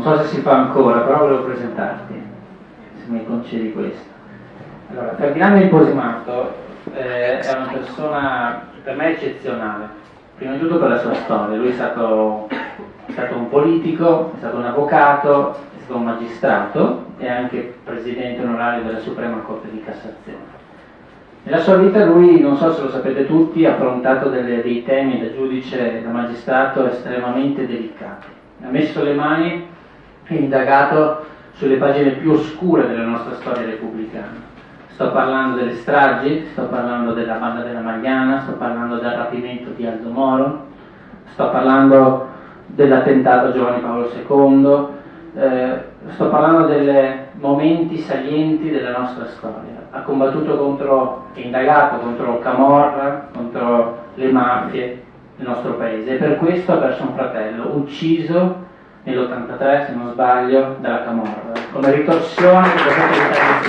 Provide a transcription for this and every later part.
non so se si fa ancora, però volevo presentarti, se mi concedi questo. Allora, Ferdinando Imposimato eh, è una persona per me eccezionale, prima di tutto per la sua storia, lui è stato, è stato un politico, è stato un avvocato, è stato un magistrato e anche presidente onorario della Suprema Corte di Cassazione. Nella sua vita lui, non so se lo sapete tutti, ha affrontato delle, dei temi da giudice e da magistrato estremamente delicati. Ha messo le mani indagato sulle pagine più oscure della nostra storia repubblicana. Sto parlando delle stragi, sto parlando della banda della Magliana, sto parlando del rapimento di Aldo Moro, sto parlando dell'attentato a Giovanni Paolo II, eh, sto parlando dei momenti salienti della nostra storia. Ha combattuto contro, e indagato contro Camorra, contro le mafie del nostro paese e per questo ha perso un fratello, ucciso nell'83 se non sbaglio dalla Camorra, come ritorsione del decreto di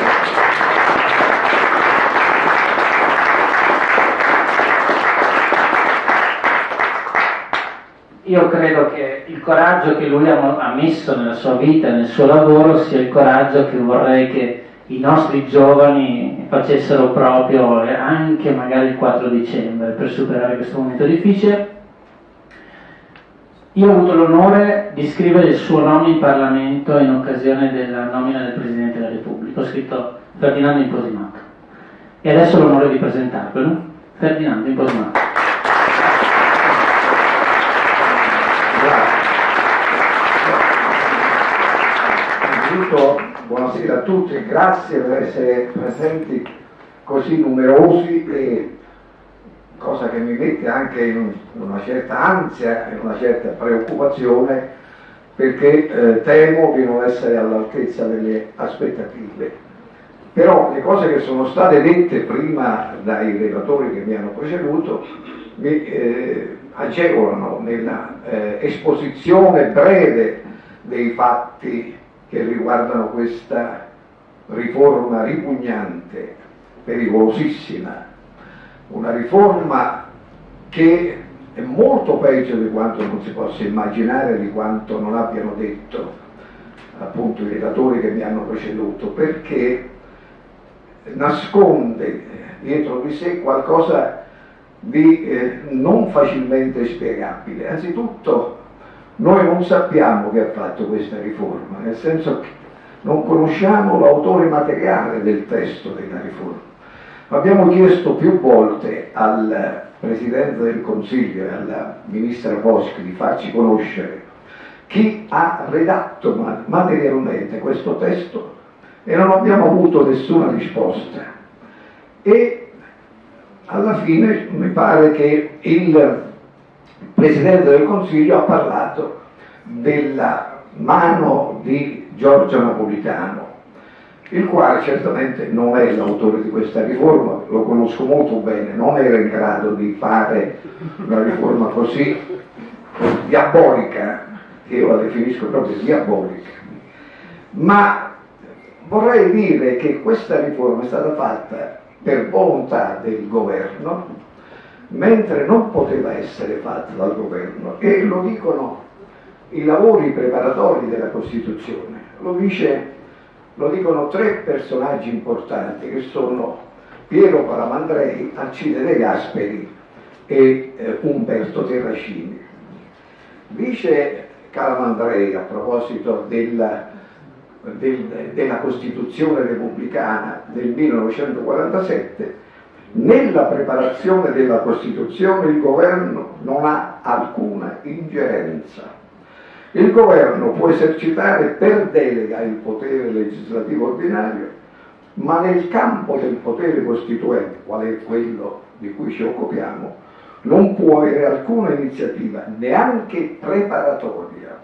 io credo che il coraggio che lui ha messo nella sua vita, nel suo lavoro, sia il coraggio che vorrei che i nostri giovani facessero proprio anche magari il 4 dicembre per superare questo momento difficile. Io ho avuto l'onore di scrivere il suo nome in Parlamento in occasione della nomina del Presidente della Repubblica. Ho scritto Ferdinando Imposimato. E adesso ho l'onore di presentarvelo. Ferdinando Imposimato. Innanzitutto buonasera a tutti e grazie per essere presenti così numerosi e cosa che mi mette anche in una certa ansia e una certa preoccupazione perché eh, temo di non essere all'altezza delle aspettative. Però le cose che sono state dette prima dai relatori che mi hanno preceduto mi eh, agevolano nella eh, esposizione breve dei fatti che riguardano questa riforma ripugnante, pericolosissima, una riforma che è molto peggio di quanto non si possa immaginare, di quanto non abbiano detto appunto i relatori che mi hanno preceduto, perché nasconde dietro di sé qualcosa di eh, non facilmente spiegabile. Anzitutto noi non sappiamo chi ha fatto questa riforma, nel senso che non conosciamo l'autore materiale del testo della riforma. Abbiamo chiesto più volte al Presidente del Consiglio e alla Ministra Boschi di farci conoscere chi ha redatto materialmente questo testo e non abbiamo avuto nessuna risposta. E alla fine mi pare che il Presidente del Consiglio ha parlato della mano di Giorgio Napolitano, il quale certamente non è l'autore di questa riforma, lo conosco molto bene, non era in grado di fare una riforma così diabolica, io la definisco proprio diabolica, ma vorrei dire che questa riforma è stata fatta per volontà del governo mentre non poteva essere fatta dal governo. E lo dicono i lavori preparatori della Costituzione, lo, dice, lo dicono tre personaggi importanti che sono Piero Palamandrei, Alcide De Gasperi e eh, Umberto Terracini. Dice Calamandrei a proposito della, del, della Costituzione repubblicana del 1947 nella preparazione della Costituzione il governo non ha alcuna ingerenza. Il governo può esercitare per delega il potere legislativo ordinario, ma nel campo del potere costituente, qual è quello di cui ci occupiamo, non può avere alcuna iniziativa, neanche preparatoria.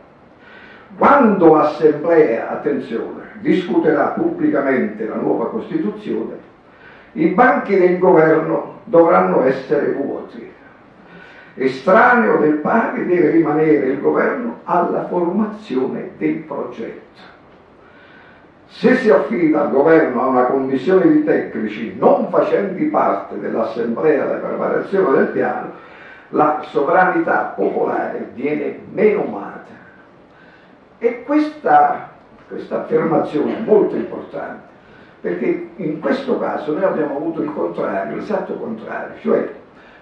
Quando l'Assemblea, attenzione, discuterà pubblicamente la nuova Costituzione, i banchi del governo dovranno essere vuoti. Estraneo del pari deve rimanere il governo alla formazione del progetto. Se si affida al governo a una commissione di tecnici non facenti parte dell'assemblea della preparazione del piano, la sovranità popolare viene menomata. E questa, questa affermazione è molto importante, perché in questo caso noi abbiamo avuto il contrario, l'esatto contrario, cioè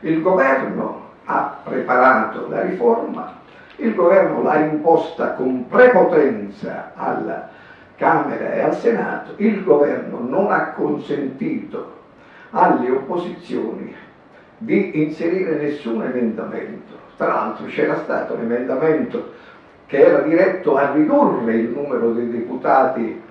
il governo ha preparato la riforma, il governo l'ha imposta con prepotenza alla Camera e al Senato, il governo non ha consentito alle opposizioni di inserire nessun emendamento. Tra l'altro c'era stato un emendamento che era diretto a ridurre il numero dei deputati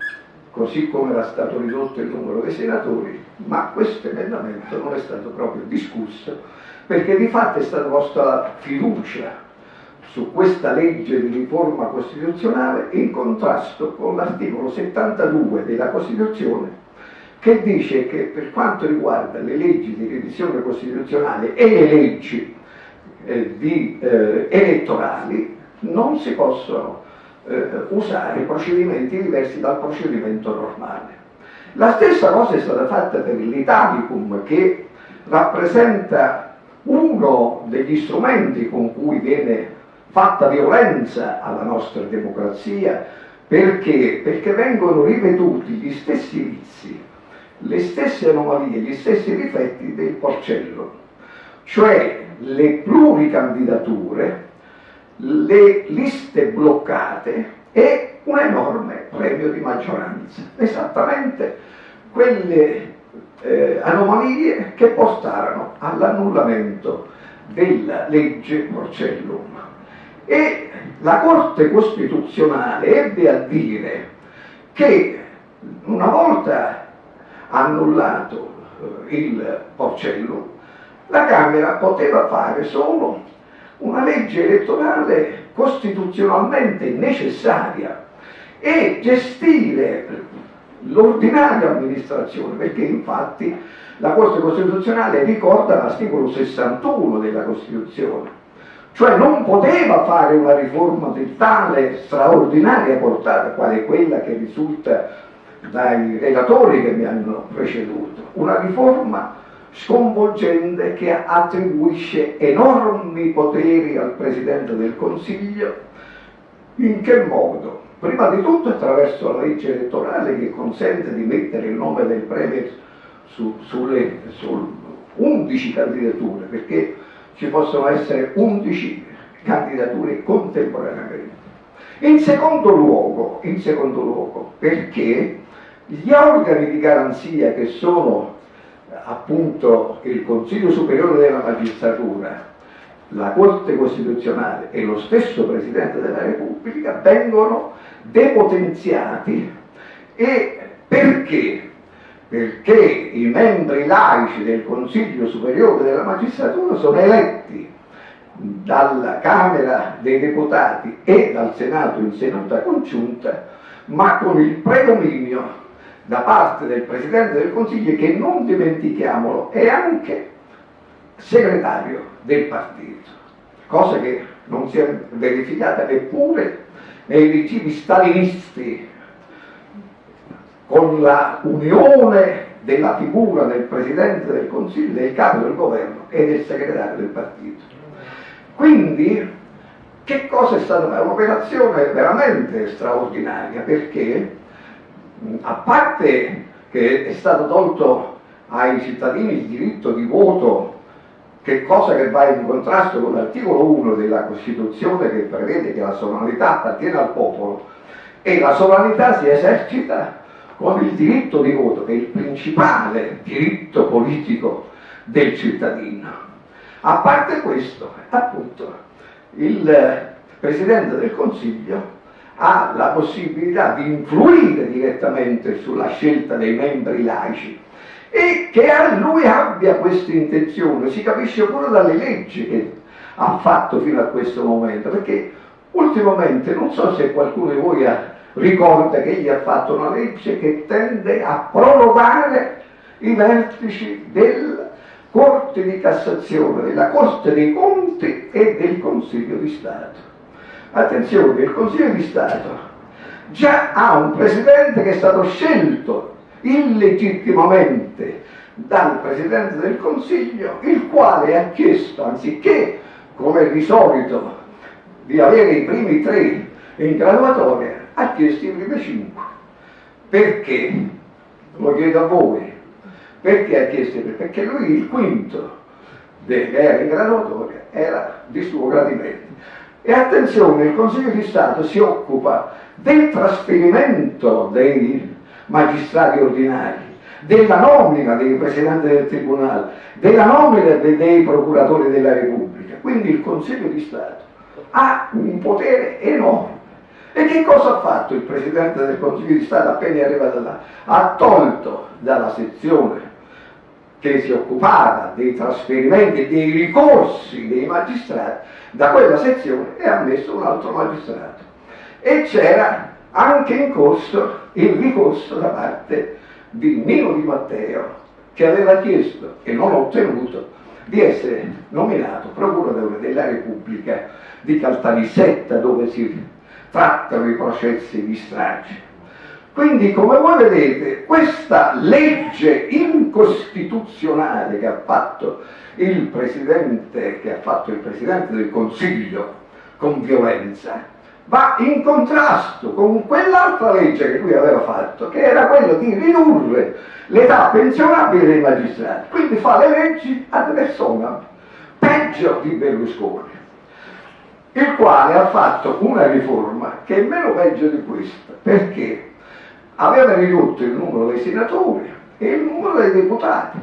così come era stato ridotto il numero dei senatori, ma questo emendamento non è stato proprio discusso perché di fatto è stata posta la fiducia su questa legge di riforma costituzionale in contrasto con l'articolo 72 della Costituzione che dice che per quanto riguarda le leggi di revisione costituzionale e le leggi eh, di, eh, elettorali non si possono eh, usare procedimenti diversi dal procedimento normale. La stessa cosa è stata fatta per l'Italicum che rappresenta uno degli strumenti con cui viene fatta violenza alla nostra democrazia perché? Perché vengono ripetuti gli stessi vizi, le stesse anomalie, gli stessi difetti del porcello, cioè le pluricandidature le liste bloccate e un enorme premio di maggioranza, esattamente quelle eh, anomalie che portarono all'annullamento della legge Porcellum. E la Corte Costituzionale ebbe a dire che una volta annullato eh, il Porcellum, la Camera poteva fare solo una legge elettorale costituzionalmente necessaria e gestire l'ordinaria amministrazione, perché infatti la Corte Costituzionale ricorda l'articolo 61 della Costituzione, cioè non poteva fare una riforma di tale straordinaria portata quale quella che risulta dai relatori che mi hanno preceduto, una riforma sconvolgente che attribuisce enormi poteri al Presidente del Consiglio. In che modo? Prima di tutto attraverso la legge elettorale che consente di mettere il nome del Premier su, sulle, su 11 candidature, perché ci possono essere 11 candidature contemporaneamente. In secondo luogo, in secondo luogo perché gli organi di garanzia che sono appunto il Consiglio Superiore della Magistratura, la Corte Costituzionale e lo stesso Presidente della Repubblica vengono depotenziati e perché? Perché i membri laici del Consiglio Superiore della Magistratura sono eletti dalla Camera dei Deputati e dal Senato in seduta congiunta, ma con il predominio da parte del Presidente del Consiglio che non dimentichiamolo è anche segretario del partito, cosa che non si è verificata neppure nei regimi stalinisti con la unione della figura del Presidente del Consiglio, del capo del governo e del segretario del partito. Quindi che cosa è stata? Un'operazione veramente straordinaria perché a parte che è stato tolto ai cittadini il diritto di voto, che cosa che va in contrasto con l'articolo 1 della Costituzione che prevede che la sovranità appartiene al popolo e la sovranità si esercita con il diritto di voto, che è il principale diritto politico del cittadino. A parte questo, appunto, il Presidente del Consiglio ha la possibilità di influire direttamente sulla scelta dei membri laici e che a lui abbia questa intenzione, si capisce pure dalle leggi che ha fatto fino a questo momento, perché ultimamente non so se qualcuno di voi ricorda che egli ha fatto una legge che tende a prorogare i vertici della Corte di Cassazione, della Corte dei Conti e del Consiglio di Stato. Attenzione, il Consiglio di Stato già ha un presidente che è stato scelto illegittimamente dal Presidente del Consiglio, il quale ha chiesto, anziché come di solito, di avere i primi tre in graduatoria ha chiesto i primi 5. Perché? Lo chiedo a voi. Perché ha chiesto? Perché lui il quinto che era in graduatoria era di suo gradimento. E attenzione, il Consiglio di Stato si occupa del trasferimento dei magistrati ordinari, della nomina dei presidenti del Tribunale, della nomina dei procuratori della Repubblica. Quindi il Consiglio di Stato ha un potere enorme. E che cosa ha fatto il Presidente del Consiglio di Stato appena è arrivato là? Ha tolto dalla sezione che si occupava dei trasferimenti dei ricorsi dei magistrati da quella sezione e ha messo un altro magistrato. E c'era anche in corso il ricorso da parte di Nino Di Matteo che aveva chiesto e non ottenuto di essere nominato procuratore della Repubblica di Caltanissetta dove si trattano i processi di strage. Quindi, come voi vedete, questa legge incostituzionale che ha fatto il Presidente, fatto il Presidente del Consiglio con violenza, va in contrasto con quell'altra legge che lui aveva fatto, che era quella di ridurre l'età pensionabile dei magistrati. Quindi fa le leggi ad persona, peggio di Berlusconi, il quale ha fatto una riforma che è meno peggio di questa, perché aveva ridotto il numero dei senatori e il numero dei deputati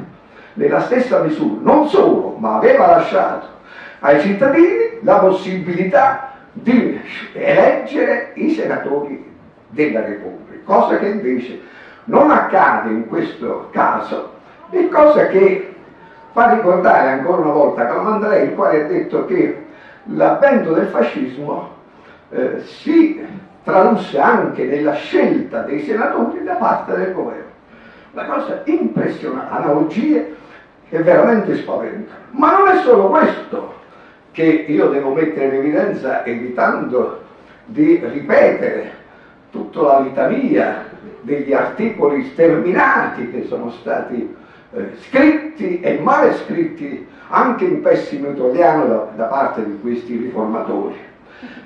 nella stessa misura, non solo, ma aveva lasciato ai cittadini la possibilità di eleggere i senatori della Repubblica, cosa che invece non accade in questo caso e cosa che fa ricordare ancora una volta Calamandrei, il quale ha detto che l'avvento del fascismo eh, si tradusse anche nella scelta dei senatori da parte del governo. Una cosa impressionante, analogie che veramente spaventano. Ma non è solo questo che io devo mettere in evidenza evitando di ripetere tutta la litania degli articoli sterminati che sono stati eh, scritti e male scritti anche in pessimo italiano da, da parte di questi riformatori.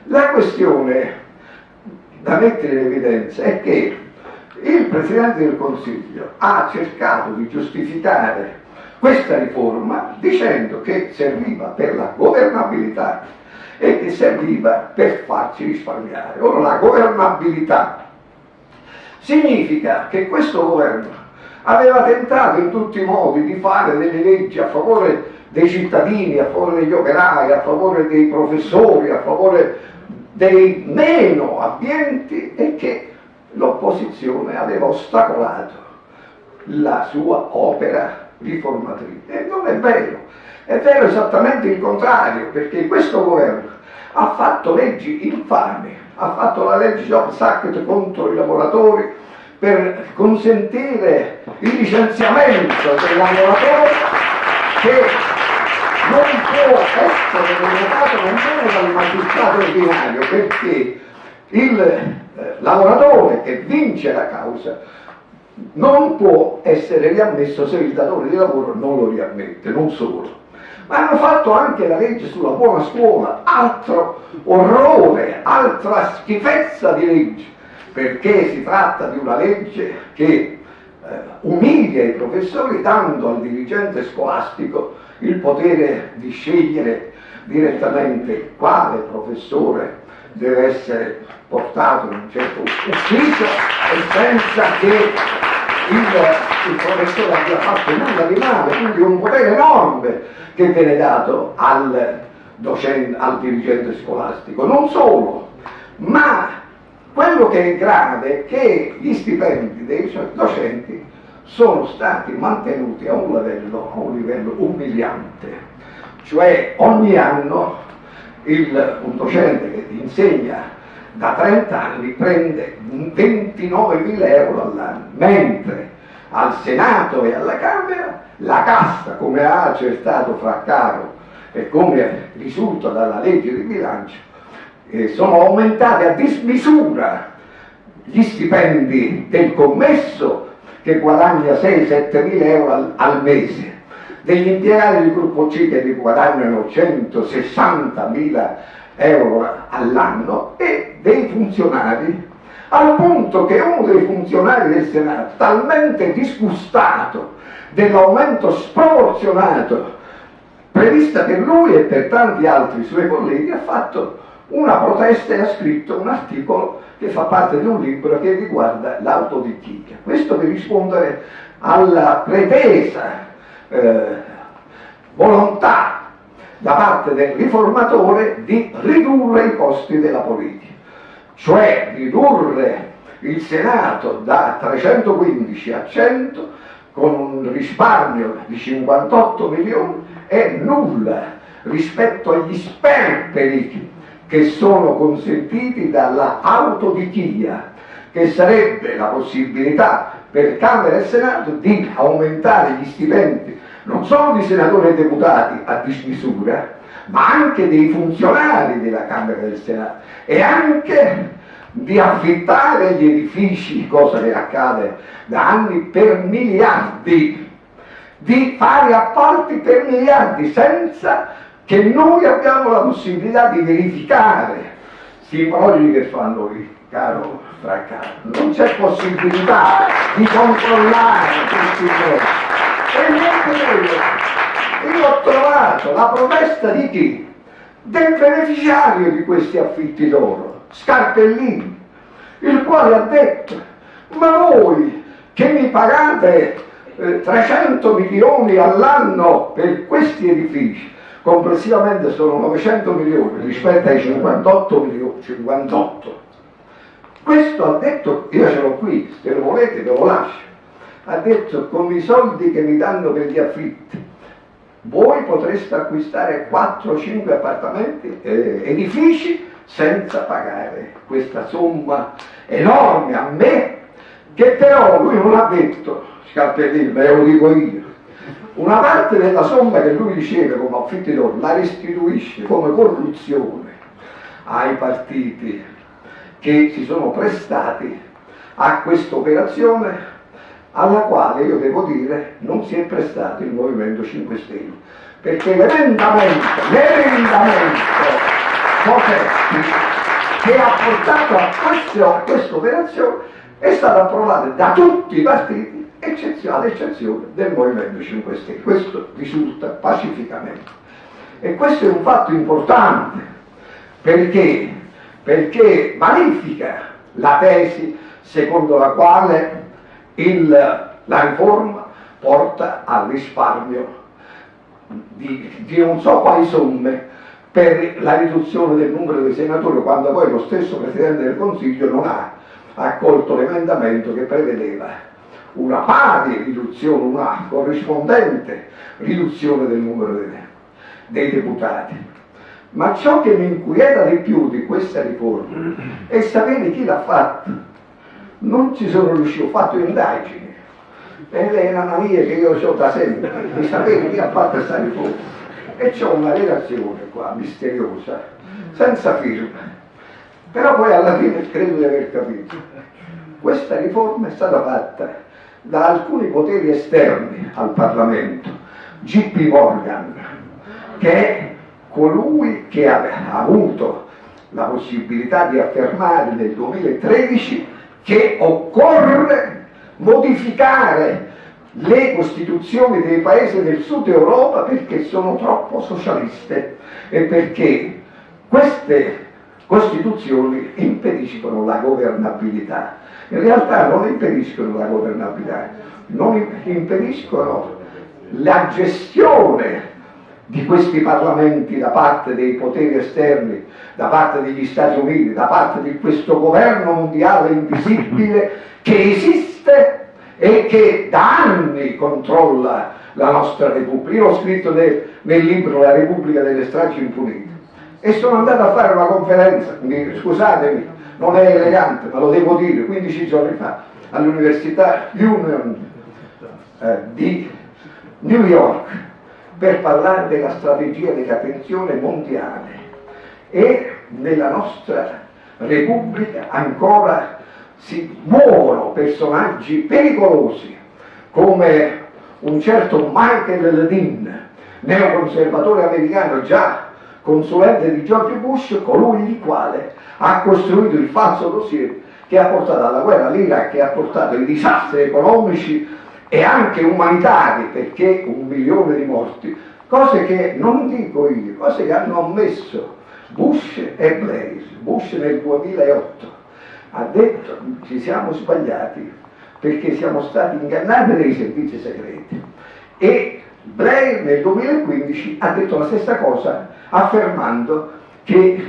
La questione da mettere in evidenza è che il Presidente del Consiglio ha cercato di giustificare questa riforma dicendo che serviva per la governabilità e che serviva per farci risparmiare. Ora la governabilità significa che questo governo aveva tentato in tutti i modi di fare delle leggi a favore dei cittadini, a favore degli operai, a favore dei professori, a favore dei meno abbienti e che l'opposizione aveva ostacolato la sua opera riformatrice. E non è vero, è vero esattamente il contrario, perché questo governo ha fatto leggi infami, ha fatto la legge Jobs Act contro i lavoratori per consentire il licenziamento dei lavoratori che non può essere revocato nemmeno dal magistrato ordinario perché il eh, lavoratore che vince la causa non può essere riammesso se il datore di lavoro non lo riammette, non solo. Ma hanno fatto anche la legge sulla buona scuola, altro orrore, altra schifezza di legge, perché si tratta di una legge che eh, umilia i professori dando al dirigente scolastico il potere di scegliere direttamente quale professore deve essere portato in un certo ufficio e senza che il, il professore abbia fatto nulla di male, quindi un potere enorme che viene dato al, docente, al dirigente scolastico. Non solo, ma quello che è grave è che gli stipendi dei docenti sono stati mantenuti a un livello, a un livello umiliante, cioè ogni anno il, docente che insegna da 30 anni prende 29.000 euro all'anno, mentre al Senato e alla Camera la cassa, come ha accertato Fraccaro e come risulta dalla legge di bilancio, eh, sono aumentati a dismisura gli stipendi del commesso che guadagna 6-7 mila euro al, al, mese, degli impiegati del gruppo C che guadagnano 160 mila euro all'anno e dei funzionari, al punto che uno dei funzionari del Senato, talmente disgustato dell'aumento sproporzionato prevista per lui e per tanti altri suoi colleghi, ha fatto una protesta e ha scritto un articolo che fa parte di un libro che riguarda l'autodichia. Questo per rispondere alla pretesa eh, volontà da parte del riformatore di ridurre i costi della politica, cioè ridurre il Senato da 315 a 100 con un risparmio di 58 milioni è nulla rispetto agli sperperi che sono consentiti dalla autodichia, che sarebbe la possibilità per Camera e Senato di aumentare gli stipendi non solo di senatori e deputati a dismisura, ma anche dei funzionari della Camera e del Senato e anche di affittare gli edifici, cosa che accade da anni, per miliardi, di fare appalti per miliardi senza che noi abbiamo la possibilità di verificare questi progli che fanno i caro Fraccaro. Non c'è possibilità di controllare questi cose. E niente quello. Io ho trovato la protesta di chi? Del beneficiario di questi affitti d'oro, Scarpellini, il quale ha detto, ma voi che mi pagate eh, 300 milioni all'anno per questi edifici, complessivamente sono 900 milioni rispetto ai 58 milioni, 58. Questo ha detto, io ce l'ho qui, se lo volete ve lo lascio, ha detto con i soldi che mi danno per gli affitti, voi potreste acquistare 4-5 appartamenti, eh, edifici, senza pagare questa somma enorme a me, che però lui non ha detto, Scarpellino, me lo dico io, una parte della somma che lui riceve come affitti d'oro la restituisce come corruzione ai partiti che si sono prestati a questa operazione alla quale io devo dire non si è prestato il Movimento 5 Stelle perché l'emendamento l'emendamento che ha portato a questa operazione è stato approvato da tutti i partiti ad eccezione del Movimento 5 Stelle. Questo risulta pacificamente. E questo è un fatto importante perché, perché vanifica la tesi secondo la quale il, la riforma porta al risparmio di, di non so quali somme per la riduzione del numero dei senatori quando poi lo stesso Presidente del Consiglio non ha accolto l'emendamento che prevedeva una pari riduzione, una corrispondente riduzione del numero dei, dei deputati. Ma ciò che mi inquieta di più di questa riforma è sapere chi l'ha fatta. Non ci sono riuscito, ho fatto indagini, ed è una mania che io ho da sempre, di sapere chi ha fatto questa riforma. E c'ho una relazione qua, misteriosa, senza firma. Però poi alla fine credo di aver capito. Questa riforma è stata fatta da alcuni poteri esterni al Parlamento, G.P. Morgan, che colui che ha avuto la possibilità di affermare nel 2013 che occorre modificare le costituzioni dei paesi del sud Europa perché sono troppo socialiste e perché queste costituzioni impediscono la governabilità. In realtà non impediscono la governabilità, non impediscono la gestione di questi parlamenti da parte dei poteri esterni, da parte degli Stati Uniti, da parte di questo governo mondiale invisibile che esiste e che da anni controlla la nostra Repubblica. Io ho scritto nel, nel libro La Repubblica delle stragi impunite e sono andato a fare una conferenza, scusatemi, non è elegante, ma lo devo dire, 15 giorni fa all'Università Union eh, di New York per parlare della strategia della pensione mondiale. E nella nostra Repubblica ancora si muovono personaggi pericolosi come un certo Michael Ledin, neoconservatore americano già consulente di George Bush, colui il quale ha costruito il falso dossier che ha portato alla guerra all'Iraq, che ha portato i disastri economici e anche umanitari, perché un milione di morti, cose che non dico io, cose che hanno ammesso Bush e Blair. Bush nel 2008 ha detto ci siamo sbagliati perché siamo stati ingannati dai servizi segreti e Blair nel 2015 ha detto la stessa cosa affermando che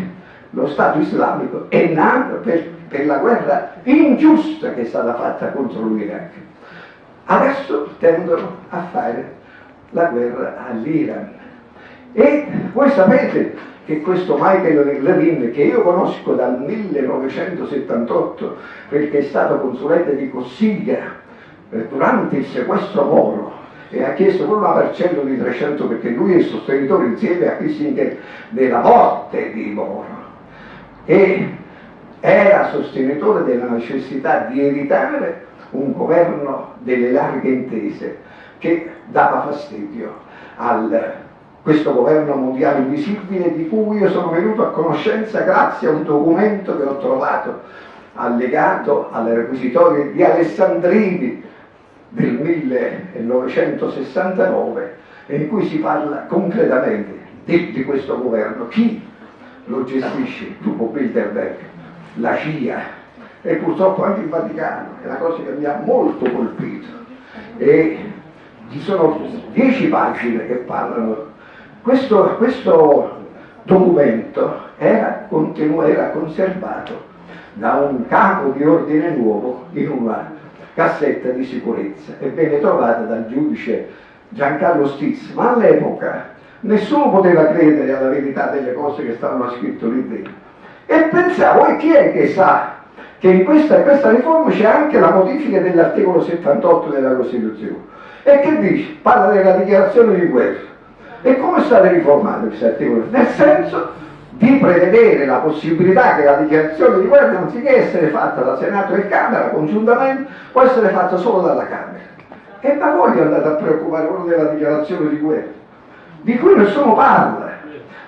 lo Stato islamico è nato per, per la guerra ingiusta che è stata fatta contro l'Iraq. Adesso tendono a fare la guerra all'Iran. E voi sapete che questo Michael Levin, che io conosco dal 1978 perché è stato consulente di Cossiglia eh, durante il sequestro Moro, e ha chiesto pure una parcella di 300 perché lui è il sostenitore insieme a Kissinger della morte di Moro e era sostenitore della necessità di evitare un governo delle larghe intese che dava fastidio a questo governo mondiale invisibile di cui io sono venuto a conoscenza grazie a un documento che ho trovato allegato alle requisitorie di Alessandrini del 1969 in cui si parla concretamente di, di questo governo, chi lo gestisce, dopo Bilderberg, la CIA e purtroppo anche il Vaticano, è una cosa che mi ha molto colpito. E ci sono dieci pagine che parlano. Questo, questo documento era, era conservato da un capo di ordine nuovo in una cassetta di sicurezza e venne trovata dal giudice Giancarlo Stizzi, ma all'epoca nessuno poteva credere alla verità delle cose che stavano scritte lì dentro. E pensavo, e chi è che sa che in questa, questa riforma c'è anche la modifica dell'articolo 78 della Costituzione? E che dice? Parla della dichiarazione di guerra. E come è stato riformato questo articolo? Nel senso di prevedere la possibilità che la dichiarazione di guerra, anziché essere fatta da Senato e Camera congiuntamente, può essere fatta solo dalla Camera. E da voi andate a preoccupare quello della dichiarazione di guerra, di cui nessuno parla.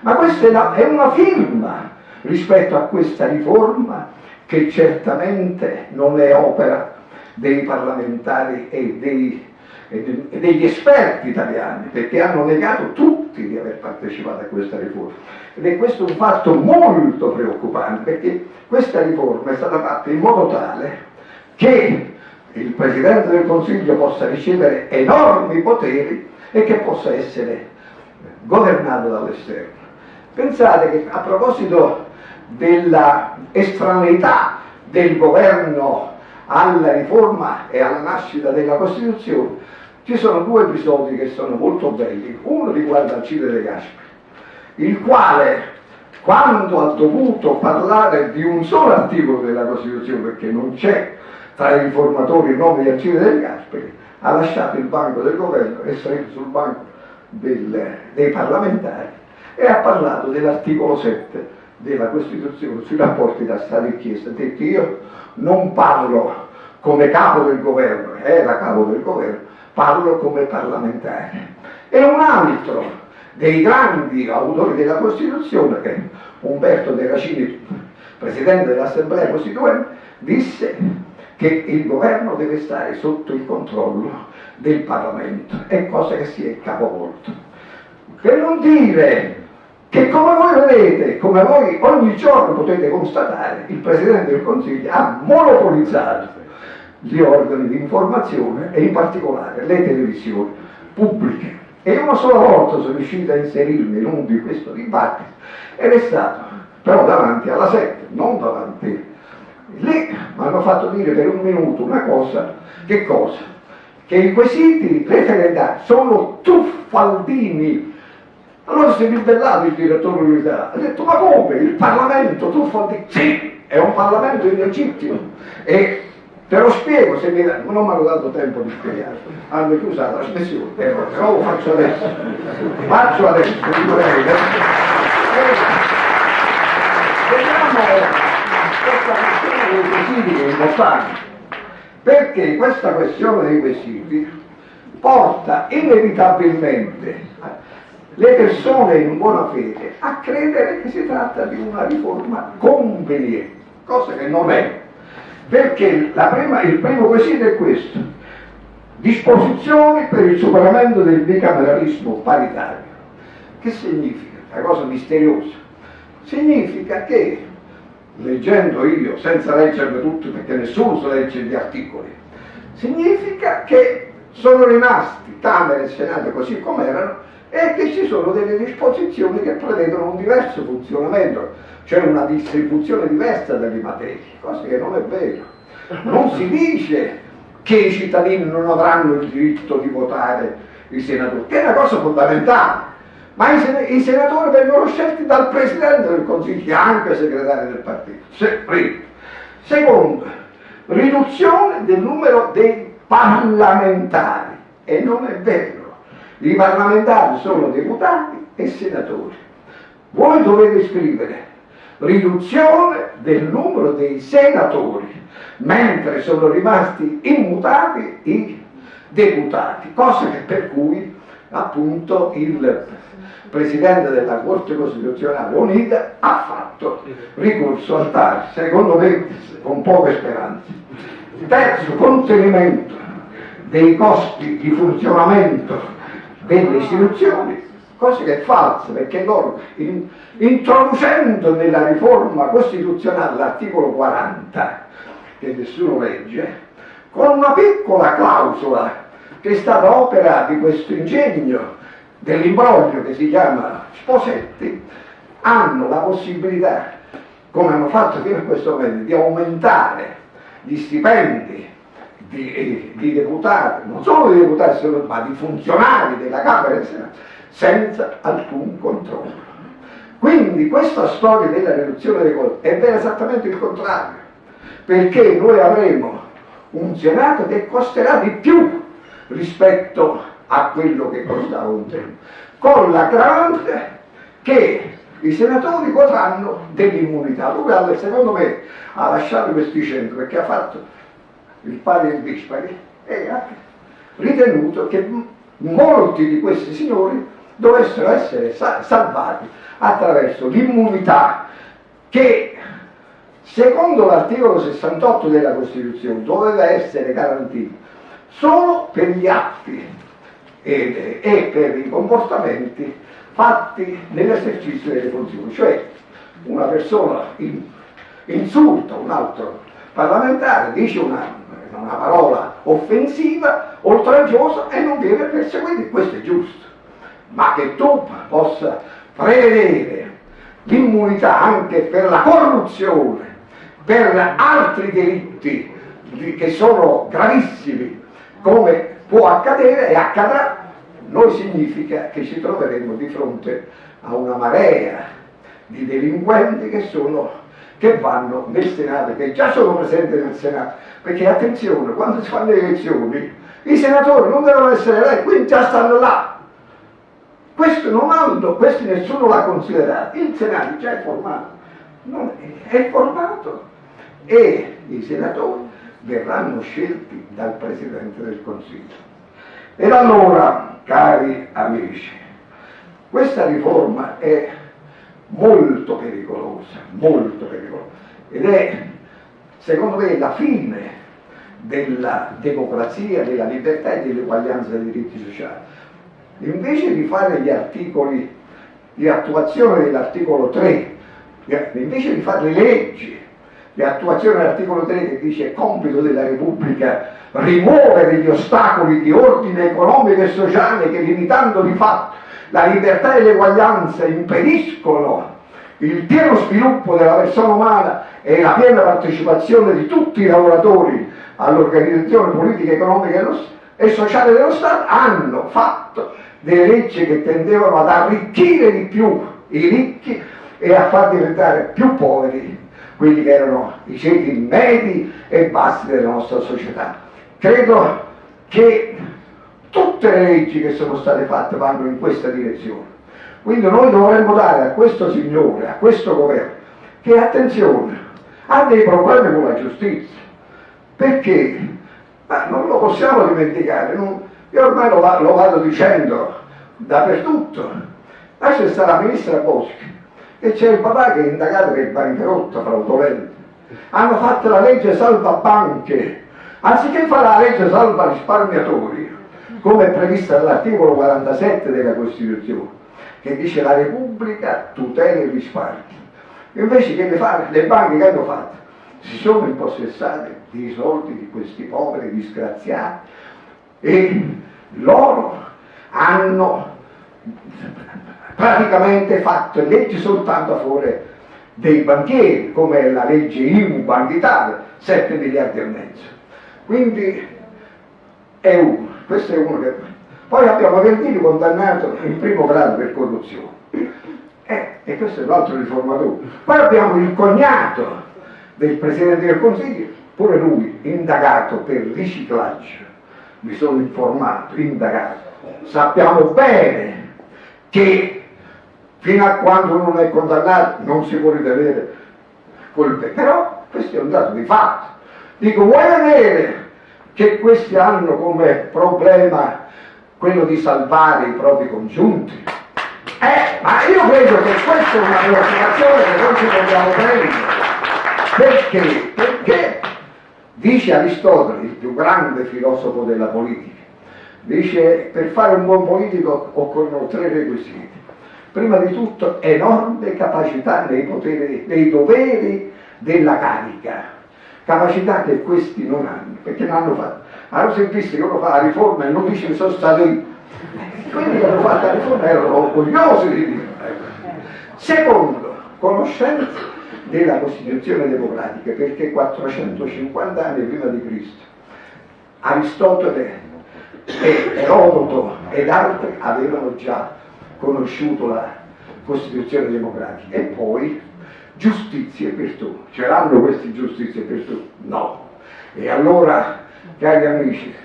Ma questa è una firma rispetto a questa riforma che certamente non è opera dei parlamentari e dei e degli esperti italiani, perché hanno negato tutti di aver partecipato a questa riforma. Ed è questo un fatto molto preoccupante, perché questa riforma è stata fatta in modo tale che il Presidente del Consiglio possa ricevere enormi poteri e che possa essere governato dall'esterno. Pensate che a proposito della estraneità del governo alla riforma e alla nascita della Costituzione, ci sono due episodi che sono molto belli. Uno riguarda Alcide De Gasperi, il quale, quando ha dovuto parlare di un solo articolo della Costituzione, perché non c'è tra i riformatori il nome di Alcide De Gasperi, ha lasciato il banco del governo e salito sul banco del, dei parlamentari e ha parlato dell'articolo 7 della Costituzione sui rapporti tra Stato e Chiesa. Ha detto io non parlo come capo del governo, era capo del governo, parlo come parlamentare. E un altro dei grandi autori della Costituzione, che Umberto De Racini, presidente dell'Assemblea Costituente, disse che il governo deve stare sotto il controllo del Parlamento, è cosa che si è capovolto. Per non dire che come voi vedete, come voi ogni giorno potete constatare, il Presidente del Consiglio ha monopolizzato gli organi di informazione e in particolare le televisioni pubbliche. E una sola volta sono riuscito a inserirmi in uno di questo dibattito ed è stato però davanti alla sette, non davanti. Lì mi hanno fatto dire per un minuto una cosa, che cosa? Che i quesiti referendari sono tuffaldini. Allora si è ribellato il direttore dell'università, ha detto ma come? Il Parlamento tuffaldini? Sì, è un Parlamento illegittimo. E Te lo spiego se mi non mi hanno dato tempo di spiegare, hanno chiuso la trasmissione, ecco, però lo faccio adesso. Faccio adesso, dico lei. Vediamo questa questione dei quesiti che è importante, perché questa questione dei quesiti porta inevitabilmente le persone in buona fede a credere che si tratta di una riforma conveniente, cosa che non è. Perché prima, il primo quesito è questo, disposizioni per il superamento del bicameralismo paritario. Che significa? Una cosa misteriosa. Significa che, leggendo io, senza leggerle tutte perché nessuno si legge gli articoli, significa che sono rimasti Camera e Senato così come erano e che ci sono delle disposizioni che prevedono un diverso funzionamento, cioè una distribuzione diversa delle materie, cosa che non è vero. Non si dice che i cittadini non avranno il diritto di votare i senatori, che è una cosa fondamentale, ma i senatori vengono scelti dal Presidente del Consiglio, che è anche segretario del partito. Se, Secondo, riduzione del numero dei parlamentari, e non è vero i parlamentari sono deputati e senatori. Voi dovete scrivere riduzione del numero dei senatori, mentre sono rimasti immutati i deputati, cosa per cui appunto il Presidente della Corte Costituzionale Unita ha fatto ricorso al TAR, secondo me con poche speranze. Terzo, contenimento dei costi di funzionamento delle istituzioni, cosa che è falsa, perché loro, in, introducendo nella riforma costituzionale l'articolo 40, che nessuno legge, con una piccola clausola che è stata opera di questo ingegno dell'imbroglio che si chiama Sposetti, hanno la possibilità, come hanno fatto fino a questo momento, di aumentare gli stipendi di, di, deputati, non solo di deputati, ma di funzionari della Camera e del Senato, senza alcun controllo. Quindi questa storia della riduzione dei costi è vera esattamente il contrario, perché noi avremo un Senato che costerà di più rispetto a quello che costava un tempo, con l'aggravante che i senatori godranno dell'immunità. Lui, secondo me, ha lasciato questi centri perché ha fatto il padre Bispari, e ha ritenuto che molti di questi signori dovessero essere salvati attraverso l'immunità che secondo l'articolo 68 della Costituzione doveva essere garantita solo per gli atti e, e per i comportamenti fatti nell'esercizio delle funzioni, cioè una persona insulta un altro parlamentare, dice una una parola offensiva, oltraggiosa e non viene perseguito, questo è giusto. Ma che tu possa prevedere l'immunità anche per la corruzione, per altri delitti che sono gravissimi, come può accadere e accadrà, noi significa che ci troveremo di fronte a una marea di delinquenti che sono che vanno nel Senato, che già sono presenti nel Senato, perché attenzione, quando si fanno le elezioni, i senatori non devono essere eletti, quindi già stanno là. Questo non hanno, questo nessuno l'ha considerato, il Senato già è formato, è, è formato e i senatori verranno scelti dal Presidente del Consiglio. Ed allora, cari amici, questa riforma è molto pericolosa, molto pericolosa. Ed è, secondo me, la fine della democrazia, della libertà e dell'eguaglianza dei diritti sociali. Invece di fare gli articoli di attuazione dell'articolo 3, invece di fare le leggi di attuazione dell'articolo 3 che dice è compito della Repubblica rimuovere gli ostacoli di ordine economico e sociale che limitando di fatto la libertà e l'eguaglianza impediscono il pieno sviluppo della persona umana e la piena partecipazione di tutti i lavoratori all'organizzazione politica, economica e sociale dello Stato, hanno fatto delle leggi che tendevano ad arricchire di più i ricchi e a far diventare più poveri quelli che erano i ceti medi e bassi della nostra società. Credo che Tutte le leggi che sono state fatte vanno in questa direzione. Quindi noi dovremmo dare a questo signore, a questo governo, che attenzione, ha dei problemi con la giustizia. Perché? Ma non lo possiamo dimenticare, non, io ormai lo, lo vado dicendo dappertutto. Adesso sta la ministra Boschi e c'è il papà che è indagato per bancarotta fraudolenta. Hanno fatto la legge salva banche, anziché fare la legge salva risparmiatori, come è prevista dall'articolo 47 della Costituzione, che dice la Repubblica tutela il risparmio. Invece che le, fare, le banche che hanno fatto? Si sono impossessate dei soldi di questi poveri disgraziati e loro hanno praticamente fatto leggi soltanto a favore dei banchieri, come la legge IMU Banca Italia, 7 miliardi e mezzo. Quindi è uno, questo è uno che... Poi abbiamo Verdini condannato in primo grado per corruzione. Eh, e questo è l'altro riformatore. Poi abbiamo il cognato del Presidente del Consiglio, pure lui indagato per riciclaggio. Mi sono informato, indagato. Sappiamo bene che fino a quando non è condannato non si può ritenere colpevole. Però questo è un dato di fatto. Dico, vuoi vedere che questi hanno come problema quello di salvare i propri congiunti? Eh, ma io credo che questa è una preoccupazione che noi ci dobbiamo prendere. Perché? Perché dice Aristotele, il più grande filosofo della politica, dice per fare un buon politico occorrono tre requisiti prima di tutto enorme capacità nei, poteri, nei doveri della carica, capacità che questi non hanno, perché non hanno fatto. Allora sentiste che uno fa la riforma e non dice che sono stato io. Quelli che hanno fatto la riforma erano orgogliosi di dire. Secondo, conoscenza della Costituzione democratica, perché 450 anni prima di Cristo Aristotele e Erodoto ed altri avevano già conosciuto la Costituzione democratica e poi giustizia per tutti. Ce l'hanno queste giustizie per tutti? No. E allora, cari amici,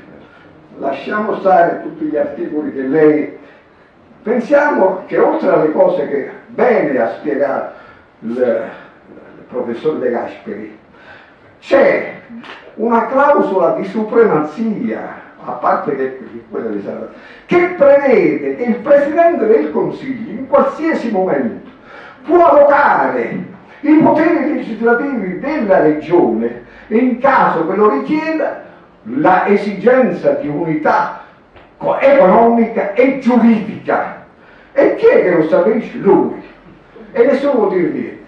lasciamo stare tutti gli articoli che lei... Pensiamo che oltre alle cose che bene ha spiegato il, il professor De Gasperi, c'è una clausola di supremazia a parte che quella di Sara, che prevede che il Presidente del Consiglio in qualsiasi momento può allocare i poteri legislativi della Regione in caso che lo richieda la esigenza di unità economica e giuridica. E chi è che lo stabilisce? Lui. E nessuno può dire niente.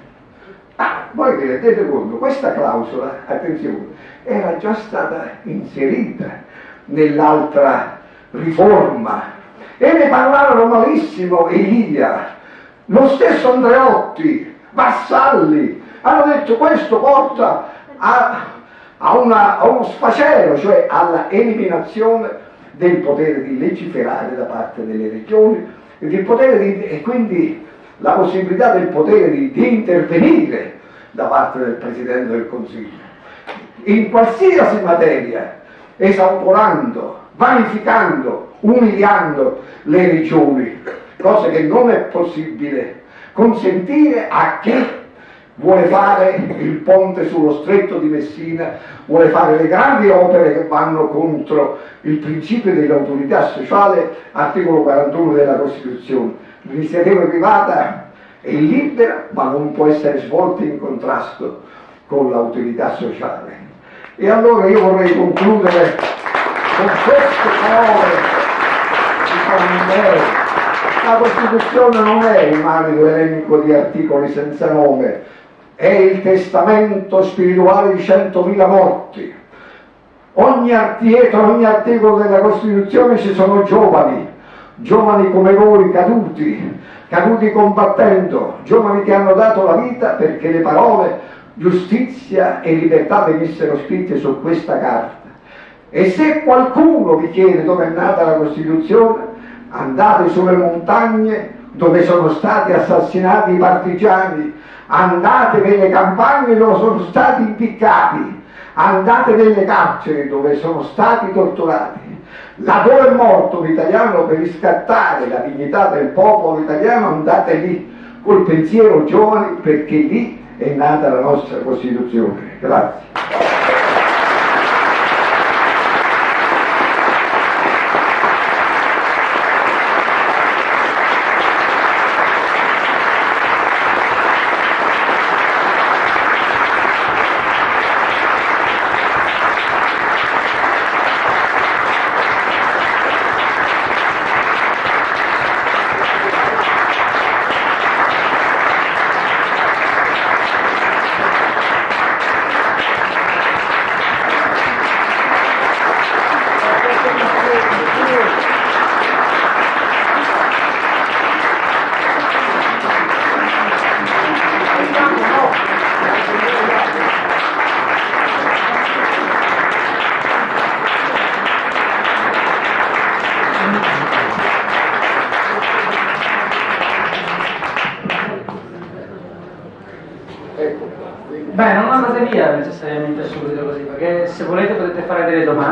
Ah, voi vi rendete conto, questa clausola, attenzione, era già stata inserita nell'altra riforma e ne parlarono malissimo Elia, lo stesso Andreotti, Vassalli, hanno detto questo porta a, a, una, a uno sfacelo, cioè alla eliminazione del potere di legiferare da parte delle regioni e, di, e quindi la possibilità del potere di, di intervenire da parte del Presidente del Consiglio. In qualsiasi materia esautorando, vanificando, umiliando le regioni, cosa che non è possibile consentire a chi vuole fare il ponte sullo stretto di Messina, vuole fare le grandi opere che vanno contro il principio dell'autorità sociale, articolo 41 della Costituzione. L'iniziativa privata è libera, ma non può essere svolta in contrasto con l'autorità sociale. E allora io vorrei concludere con queste parole di Cornelio. La Costituzione non è un arido elenco di articoli senza nome, è il testamento spirituale di centomila morti. Ogni, dietro ogni articolo della Costituzione ci sono giovani, giovani come voi caduti, caduti combattendo, giovani che hanno dato la vita perché le parole giustizia e libertà venissero scritte su questa carta. E se qualcuno vi chiede dove è nata la Costituzione, andate sulle montagne dove sono stati assassinati i partigiani, andate nelle campagne dove sono stati impiccati, andate nelle carceri dove sono stati torturati. Laddove è morto l'italiano per riscattare la dignità del popolo italiano, andate lì col pensiero giovane perché lì è nata la nostra Costituzione. Grazie.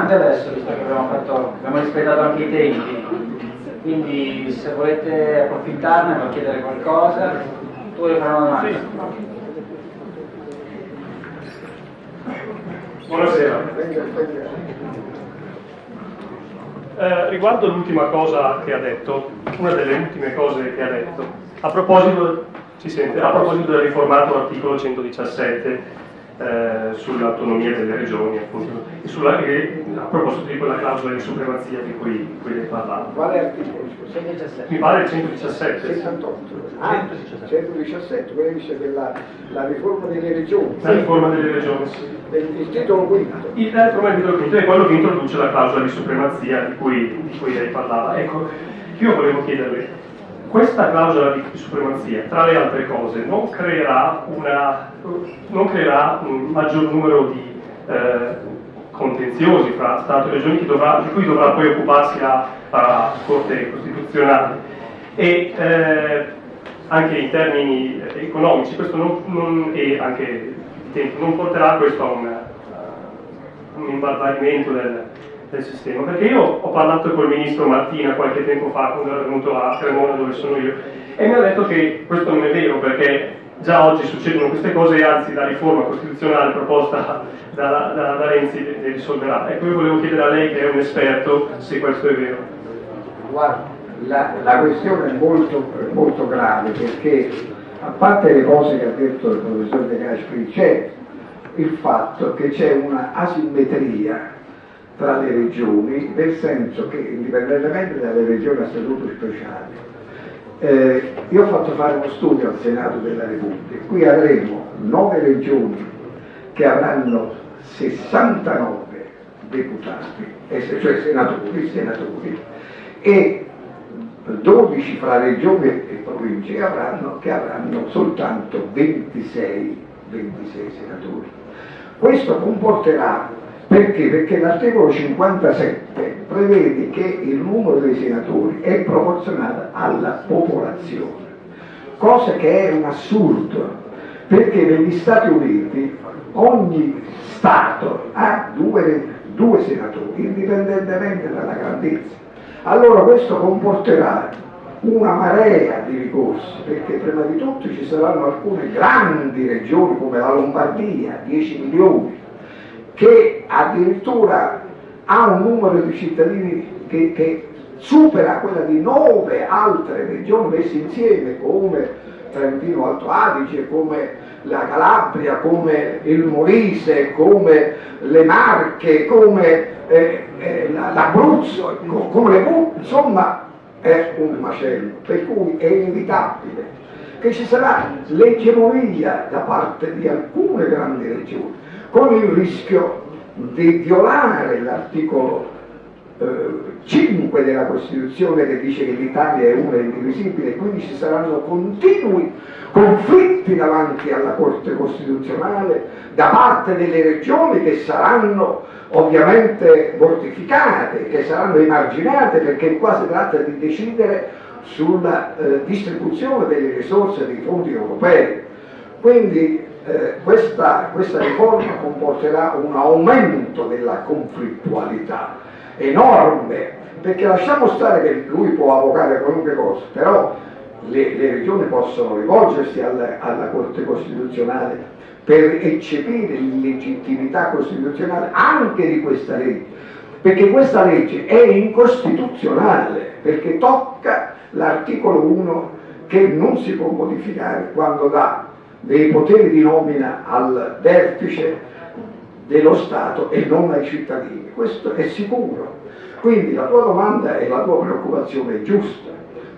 Domande adesso, visto che abbiamo, fatto, abbiamo rispettato anche i tempi. Quindi se volete approfittarne per chiedere qualcosa, tu vuoi fare una domanda? Sì. Buonasera. Eh, riguardo l'ultima cosa che ha detto, una delle ultime cose che ha detto, a proposito, sente, a proposito del riformato articolo 117, eh, sull'autonomia delle regioni appunto, e, sulla, e, a proposito di quella clausola di supremazia di cui, di cui lei parlava. Quale articolo? Mi pare il 117. 68. Ah, 117, quello dice della la riforma delle regioni. La riforma delle regioni, sì. Il titolo quinto. Il titolo quinto è quello che introduce la clausola di supremazia di cui, di cui lei parlava. Ecco, io volevo chiederle, questa clausola di supremazia, tra le altre cose, non creerà, una, non creerà un maggior numero di eh, contenziosi fra Stato e Regioni di cui dovrà poi occuparsi la, la Corte Costituzionale. E eh, anche in termini economici non, non, e anche di tempo non porterà questo a un, un imbarbarimento del, del sistema, perché io ho parlato col ministro Martina qualche tempo fa quando era venuto a Cremona dove sono io e mi ha detto che questo non è vero perché già oggi succedono queste cose e anzi la riforma costituzionale proposta da, da, da Renzi le risolverà. Ecco io volevo chiedere a lei che è un esperto se questo è vero. Guarda, la, la questione è molto, molto grave perché a parte le cose che ha detto il professor De Gasperi c'è il fatto che c'è una asimmetria tra le regioni, nel senso che indipendentemente dalle regioni a statuto speciale, eh, io ho fatto fare uno studio al Senato della Repubblica, qui avremo nove regioni che avranno 69 deputati, cioè senatori, senatori e 12 fra regioni e province avranno, che avranno soltanto 26, 26 senatori. Questo comporterà perché? Perché l'articolo 57 prevede che il numero dei senatori è proporzionale alla popolazione, cosa che è un assurdo, perché negli Stati Uniti ogni Stato ha due, due senatori, indipendentemente dalla grandezza. Allora questo comporterà una marea di ricorsi, perché prima di tutto ci saranno alcune grandi regioni come la Lombardia, 10 milioni, che addirittura ha un numero di cittadini che, che supera quella di nove altre regioni messe insieme come Trentino Alto Adige, come la Calabria, come il Molise, come le Marche, come eh, eh, l'Abruzzo, come le Puglie, insomma è un macello, per cui è inevitabile che ci sarà l'egemonia da parte di alcune grandi regioni con il rischio di violare l'articolo eh, 5 della Costituzione che dice che l'Italia è una indivisibile e quindi ci saranno continui conflitti davanti alla Corte Costituzionale da parte delle regioni che saranno ovviamente mortificate, che saranno emarginate perché qua si tratta di decidere sulla eh, distribuzione delle risorse dei fondi europei. Quindi eh, questa, questa riforma comporterà un aumento della conflittualità enorme, perché lasciamo stare che lui può avvocare qualunque cosa, però le, le regioni possono rivolgersi alla, alla Corte Costituzionale per eccepire l'illegittimità costituzionale anche di questa legge, perché questa legge è incostituzionale, perché tocca l'articolo 1 che non si può modificare quando dà dei poteri di nomina al vertice dello Stato e non ai cittadini. Questo è sicuro. Quindi la tua domanda e la tua preoccupazione è giusta.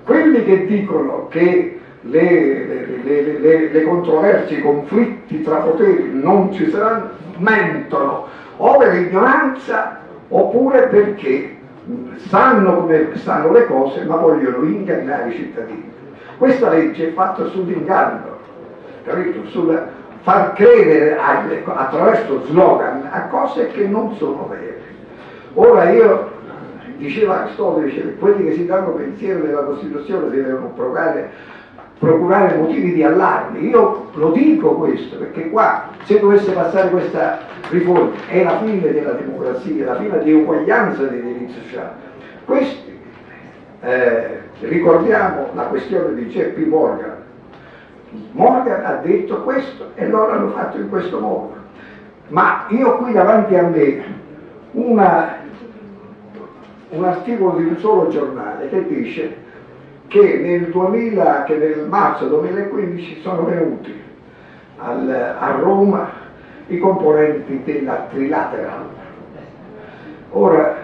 Quelli che dicono che le, le, le, le controversie, i conflitti tra poteri non ci saranno, mentono o per ignoranza oppure perché sanno come stanno le cose ma vogliono ingannare i cittadini. Questa legge è fatta sull'inganno capito? sul far credere attraverso slogan a cose che non sono vere. Ora io, diceva Aristotele, diceva, quelli che si danno pensiero della Costituzione devono provare procurare motivi di allarme. Io lo dico questo perché qua se dovesse passare questa riforma è la fine della democrazia, la fine di uguaglianza dei diritti sociali. Questi, eh, ricordiamo la questione di J.P. Morgan. Morgan ha detto questo e loro hanno fatto in questo modo. Ma io qui davanti a me una, un articolo di un solo giornale che dice che nel, 2000, che nel marzo 2015 sono venuti al, a Roma i componenti della Trilateral. Ora,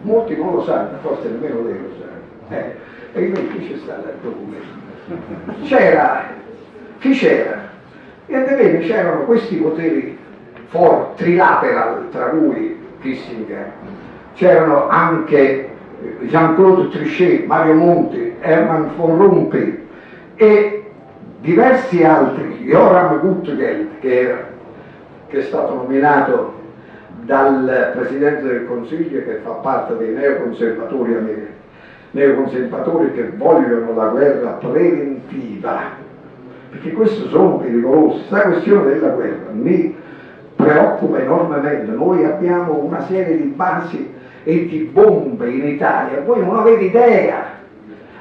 molti non lo sanno, forse nemmeno lei lo sa, eh, e invece c'è stato il documento. C'era, chi c'era? E bene, c'erano questi poteri for, trilateral, tra cui Kissinger, c'erano anche Jean-Claude Trichet, Mario Monti, Hermann von Rompuy e diversi altri, Joram Gutgeld che, che è stato nominato dal Presidente del Consiglio che fa parte dei neoconservatori americani, neoconservatori che vogliono la guerra preventiva, perché questo sono pericolosi, questa questione della guerra mi preoccupa enormemente, noi abbiamo una serie di basi e di bombe in Italia, voi non avete idea.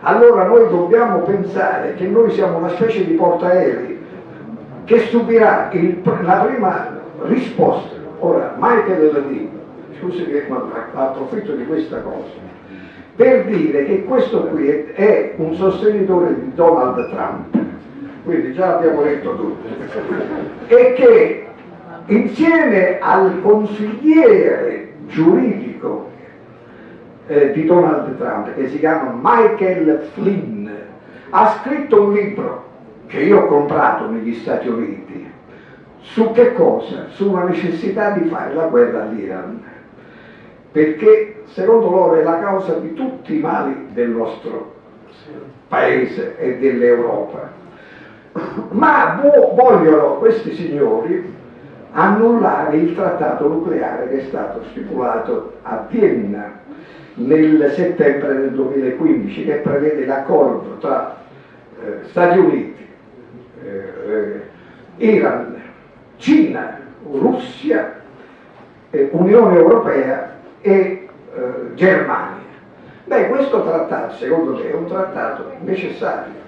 Allora noi dobbiamo pensare che noi siamo una specie di portaerei che subirà il, la prima risposta. Ora, Michael Levine, scusi che approfitto di questa cosa, per dire che questo qui è un sostenitore di Donald Trump, quindi già abbiamo detto tutto, e che insieme al consigliere giuridico eh, di Donald Trump che si chiama Michael Flynn ha scritto un libro che io ho comprato negli Stati Uniti su che cosa? Sulla necessità di fare la guerra all'Iran. Perché secondo loro è la causa di tutti i mali del nostro paese e dell'Europa ma vogliono questi signori annullare il trattato nucleare che è stato stipulato a Vienna nel settembre del 2015 che prevede l'accordo tra eh, Stati Uniti, eh, Iran, Cina, Russia, eh, Unione Europea e eh, Germania. Beh, questo trattato, secondo me, è un trattato necessario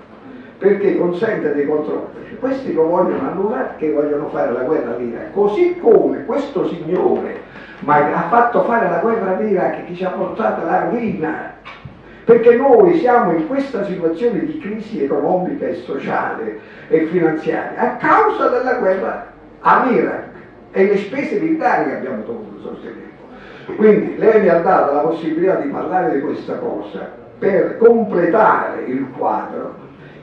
perché consente dei controlli. Questi lo vogliono annullare che vogliono fare la guerra all'Iraq, così come questo signore ha fatto fare la guerra all'Iraq che ci ha portato alla rovina, perché noi siamo in questa situazione di crisi economica e sociale e finanziaria a causa della guerra all'Iraq e le spese militari che abbiamo dovuto sostenere. Quindi lei mi ha dato la possibilità di parlare di questa cosa per completare il quadro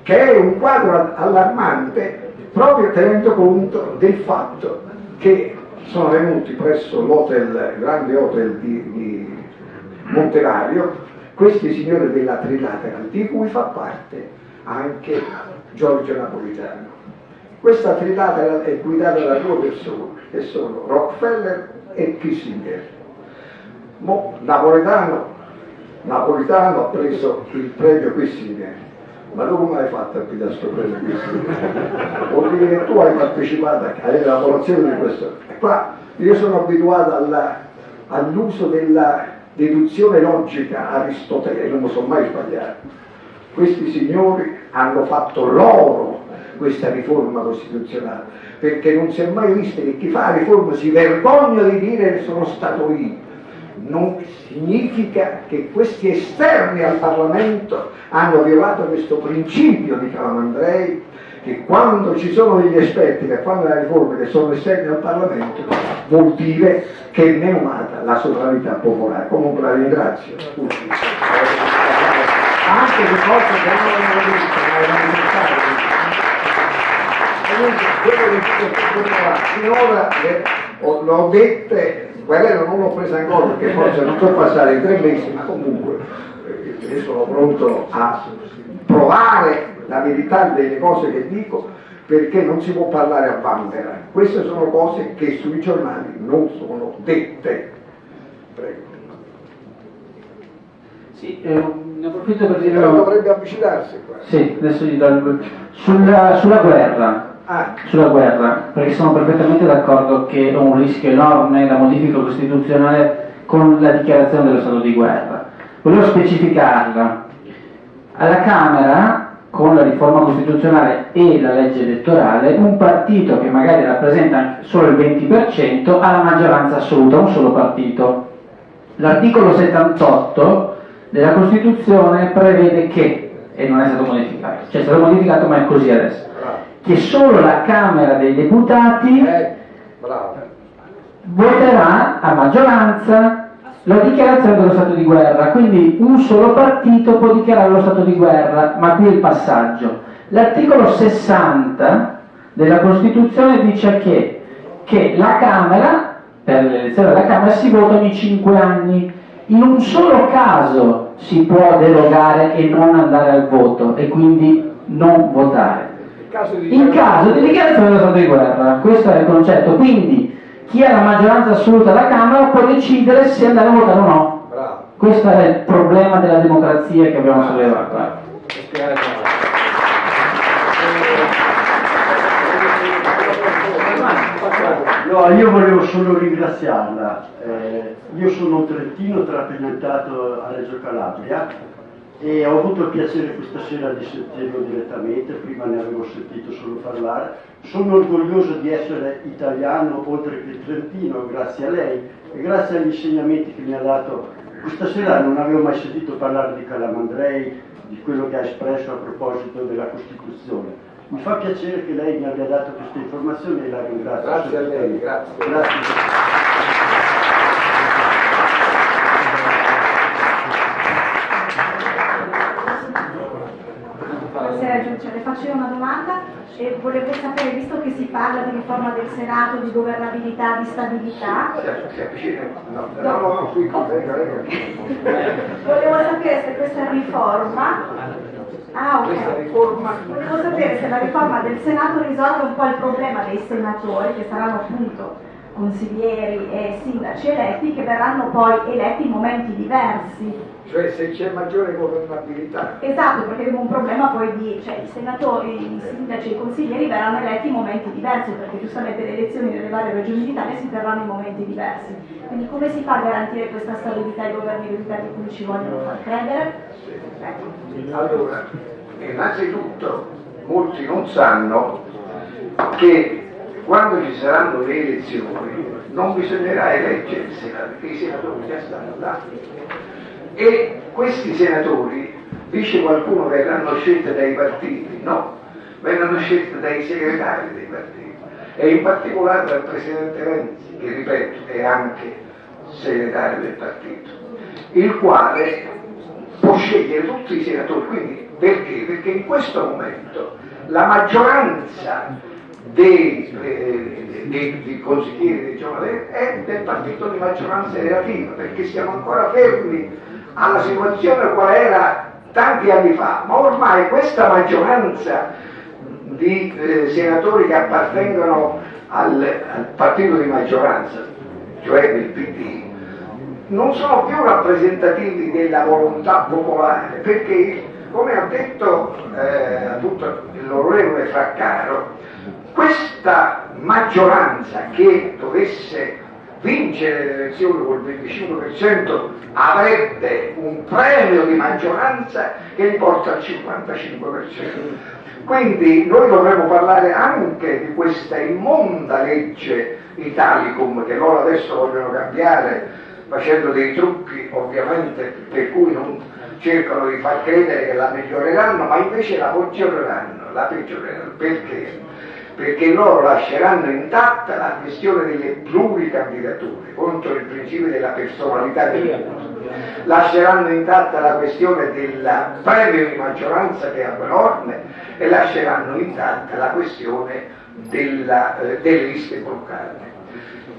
che è un quadro allarmante proprio tenendo conto del fatto che sono venuti presso l'hotel, grande hotel di, di Montevario questi signori della Trilateral di cui fa parte anche Giorgio Napolitano. Questa Trilateral è guidata da due persone che sono Rockefeller e Kissinger. Mo, Napolitano, Napolitano ha preso il premio Kissinger ma tu come hai fatto a pigliare questo premio qui? Vuol dire che tu hai partecipato all'elaborazione di questo. E qua io sono abituato all'uso della deduzione logica aristotelica, non sono mai sbagliato. Questi signori hanno fatto loro questa riforma costituzionale, perché non si è mai visto che chi fa la riforma si vergogna di dire che sono stato io non significa che questi esterni al Parlamento hanno violato questo principio di Calamandrei che quando ci sono degli esperti che fanno le riforme che sono esterni al Parlamento vuol dire che è neonata la sovranità popolare. Comunque la ringrazio. Anche di cose che non hanno visto, ma erano. Comunque, quello che finora l'ho dette quelle non l'ho presa ancora perché forse non so passare i tre mesi, ma comunque eh, sono pronto a provare la verità delle cose che dico perché non si può parlare a Bambera. Queste sono cose che sui giornali non sono dette. Prego. Sì, eh, ne approfitto per dire... Però dovrebbe avvicinarsi qua. Sì, adesso gli do il... Sulla, sulla guerra, Ah, sulla guerra, perché sono perfettamente d'accordo che è un rischio enorme la modifica costituzionale con la dichiarazione dello stato di guerra. Volevo specificarla. Alla Camera, con la riforma costituzionale e la legge elettorale, un partito che magari rappresenta solo il 20% ha la maggioranza assoluta, un solo partito. L'articolo 78 della Costituzione prevede che, e non è stato modificato, cioè è stato modificato ma è così adesso. Che solo la Camera dei Deputati Eh, voterà a maggioranza la dichiarazione dello stato di guerra, quindi un solo partito può dichiarare lo stato di guerra, ma qui è il passaggio. L'articolo 60 della Costituzione dice che, che la Camera, per l'elezione della Camera, si vota ogni 5 anni. In un solo caso si può derogare e non andare al voto e quindi non votare. In caso di In caso di dichiarazione dello stato di guerra, questo è il concetto. Quindi chi ha la maggioranza assoluta alla Camera può decidere se andare a votare o no. Bravo. Questo è il problema della democrazia che abbiamo sollevato. Bene. No, io volevo solo ringraziarla. Eh, io sono un trentino traspiantato a Reggio Calabria e ho avuto il piacere questa sera di sentirlo direttamente, prima ne avevo sentito solo parlare. Sono orgoglioso di essere italiano oltre che trentino, grazie a lei e grazie agli insegnamenti che mi ha dato. Questa sera non avevo mai sentito parlare di Calamandrei, di quello che ha espresso a proposito della Costituzione. Mi fa piacere che lei mi abbia dato queste informazioni e la ringrazio. Grazie a lei, grazie. Grazie. Le faccio io una domanda e volevo sapere, visto che si parla di riforma del Senato, di governabilità, di stabilità. No, no, no, venga. volevo sapere se questa riforma... Ah, ok. Questa riforma Volevo sapere se la riforma del Senato risolve un po' il problema dei senatori, che saranno appunto consiglieri e sindaci eletti, che verranno poi eletti in momenti diversi. Cioè se c'è maggiore governabilità. Esatto, perché abbiamo un problema poi di, cioè i senatori, i sindaci e i consiglieri verranno eletti in momenti diversi, perché giustamente le elezioni nelle varie regioni d'Italia si terranno in momenti diversi. Quindi come si fa a garantire questa stabilità e governabilità di cui ci vogliono far credere? Ecco. Allora, innanzitutto molti non sanno che quando ci saranno le elezioni non bisognerà eleggere il Senato, perché i senatori già stanno là. E questi senatori, dice qualcuno, verranno scelti dai partiti, no, verranno scelti dai segretari dei partiti e in particolare dal Presidente Renzi, che ripeto è anche segretario del partito, il quale può scegliere tutti i senatori. Quindi perché? Perché in questo momento la maggioranza dei, eh, dei- dei consiglieri dei giovani è del partito di maggioranza relativa, perché siamo ancora fermi alla situazione qual era tanti anni fa, ma ormai questa maggioranza di eh, senatori che appartengono al, al partito di maggioranza, cioè del PD, non sono più rappresentativi della volontà popolare, perché come ha detto eh, l'onorevole Fraccaro, questa maggioranza che dovesse vincere le elezioni col 25% avrebbe un premio di maggioranza che li porta al 55%. Quindi noi dovremmo parlare anche di questa immonda legge Italicum che loro adesso vogliono cambiare facendo dei trucchi ovviamente per cui non cercano di far credere che la miglioreranno, ma invece la peggioreranno, la peggioreranno. Perché? Perché loro lasceranno intatta la questione delle pluricandidature contro il principio della personalità del voto, lasceranno intatta la questione del premio di maggioranza che è enorme e lasceranno intatta la questione della, eh, delle liste bloccate.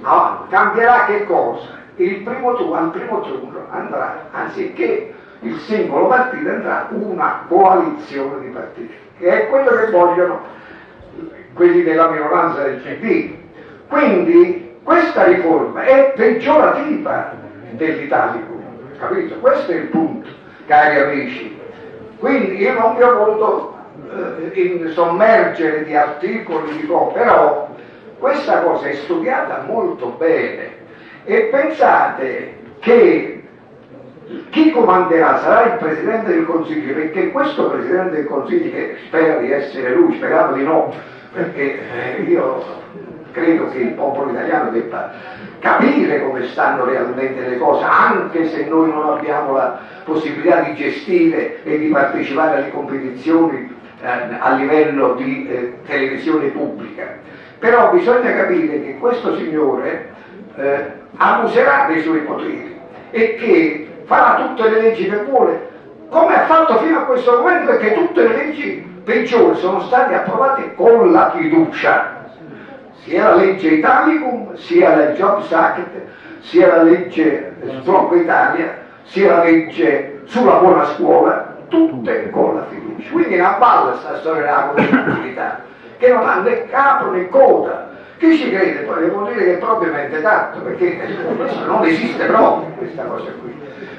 Ah, cambierà che cosa? Il primo tu- al primo turno andrà, anziché il singolo partito, andrà una coalizione di partiti, che è quello che vogliono quelli della minoranza del PD. Quindi questa riforma è peggiorativa dell'Italicum, capito? Questo è il punto. cari amici. Quindi io non vi ho voluto eh, sommergere di articoli, di cose, però questa cosa è studiata molto bene e pensate che chi comanderà sarà il Presidente del Consiglio, perché questo Presidente del Consiglio, che spera di essere lui, speriamo di no, perché eh, io credo che il popolo italiano debba capire come stanno realmente le cose, anche se noi non abbiamo la possibilità di gestire e di partecipare alle competizioni eh, a livello di eh, televisione pubblica. Però bisogna capire che questo signore abuserà dei suoi poteri e che farà tutte le leggi che vuole, come ha fatto fino a questo momento, perché tutte le leggi peggiori sono state approvate con la fiducia sia la legge Italicum, sia la Jobs Act, sia la legge Sblocco Italia, sia la legge sulla buona scuola, tutte con la fiducia. Quindi una balla questa storia della competitività, che non ha né capo né coda. Chi ci crede poi devo dire che è propriamente tanto, perché non esiste proprio questa cosa qui.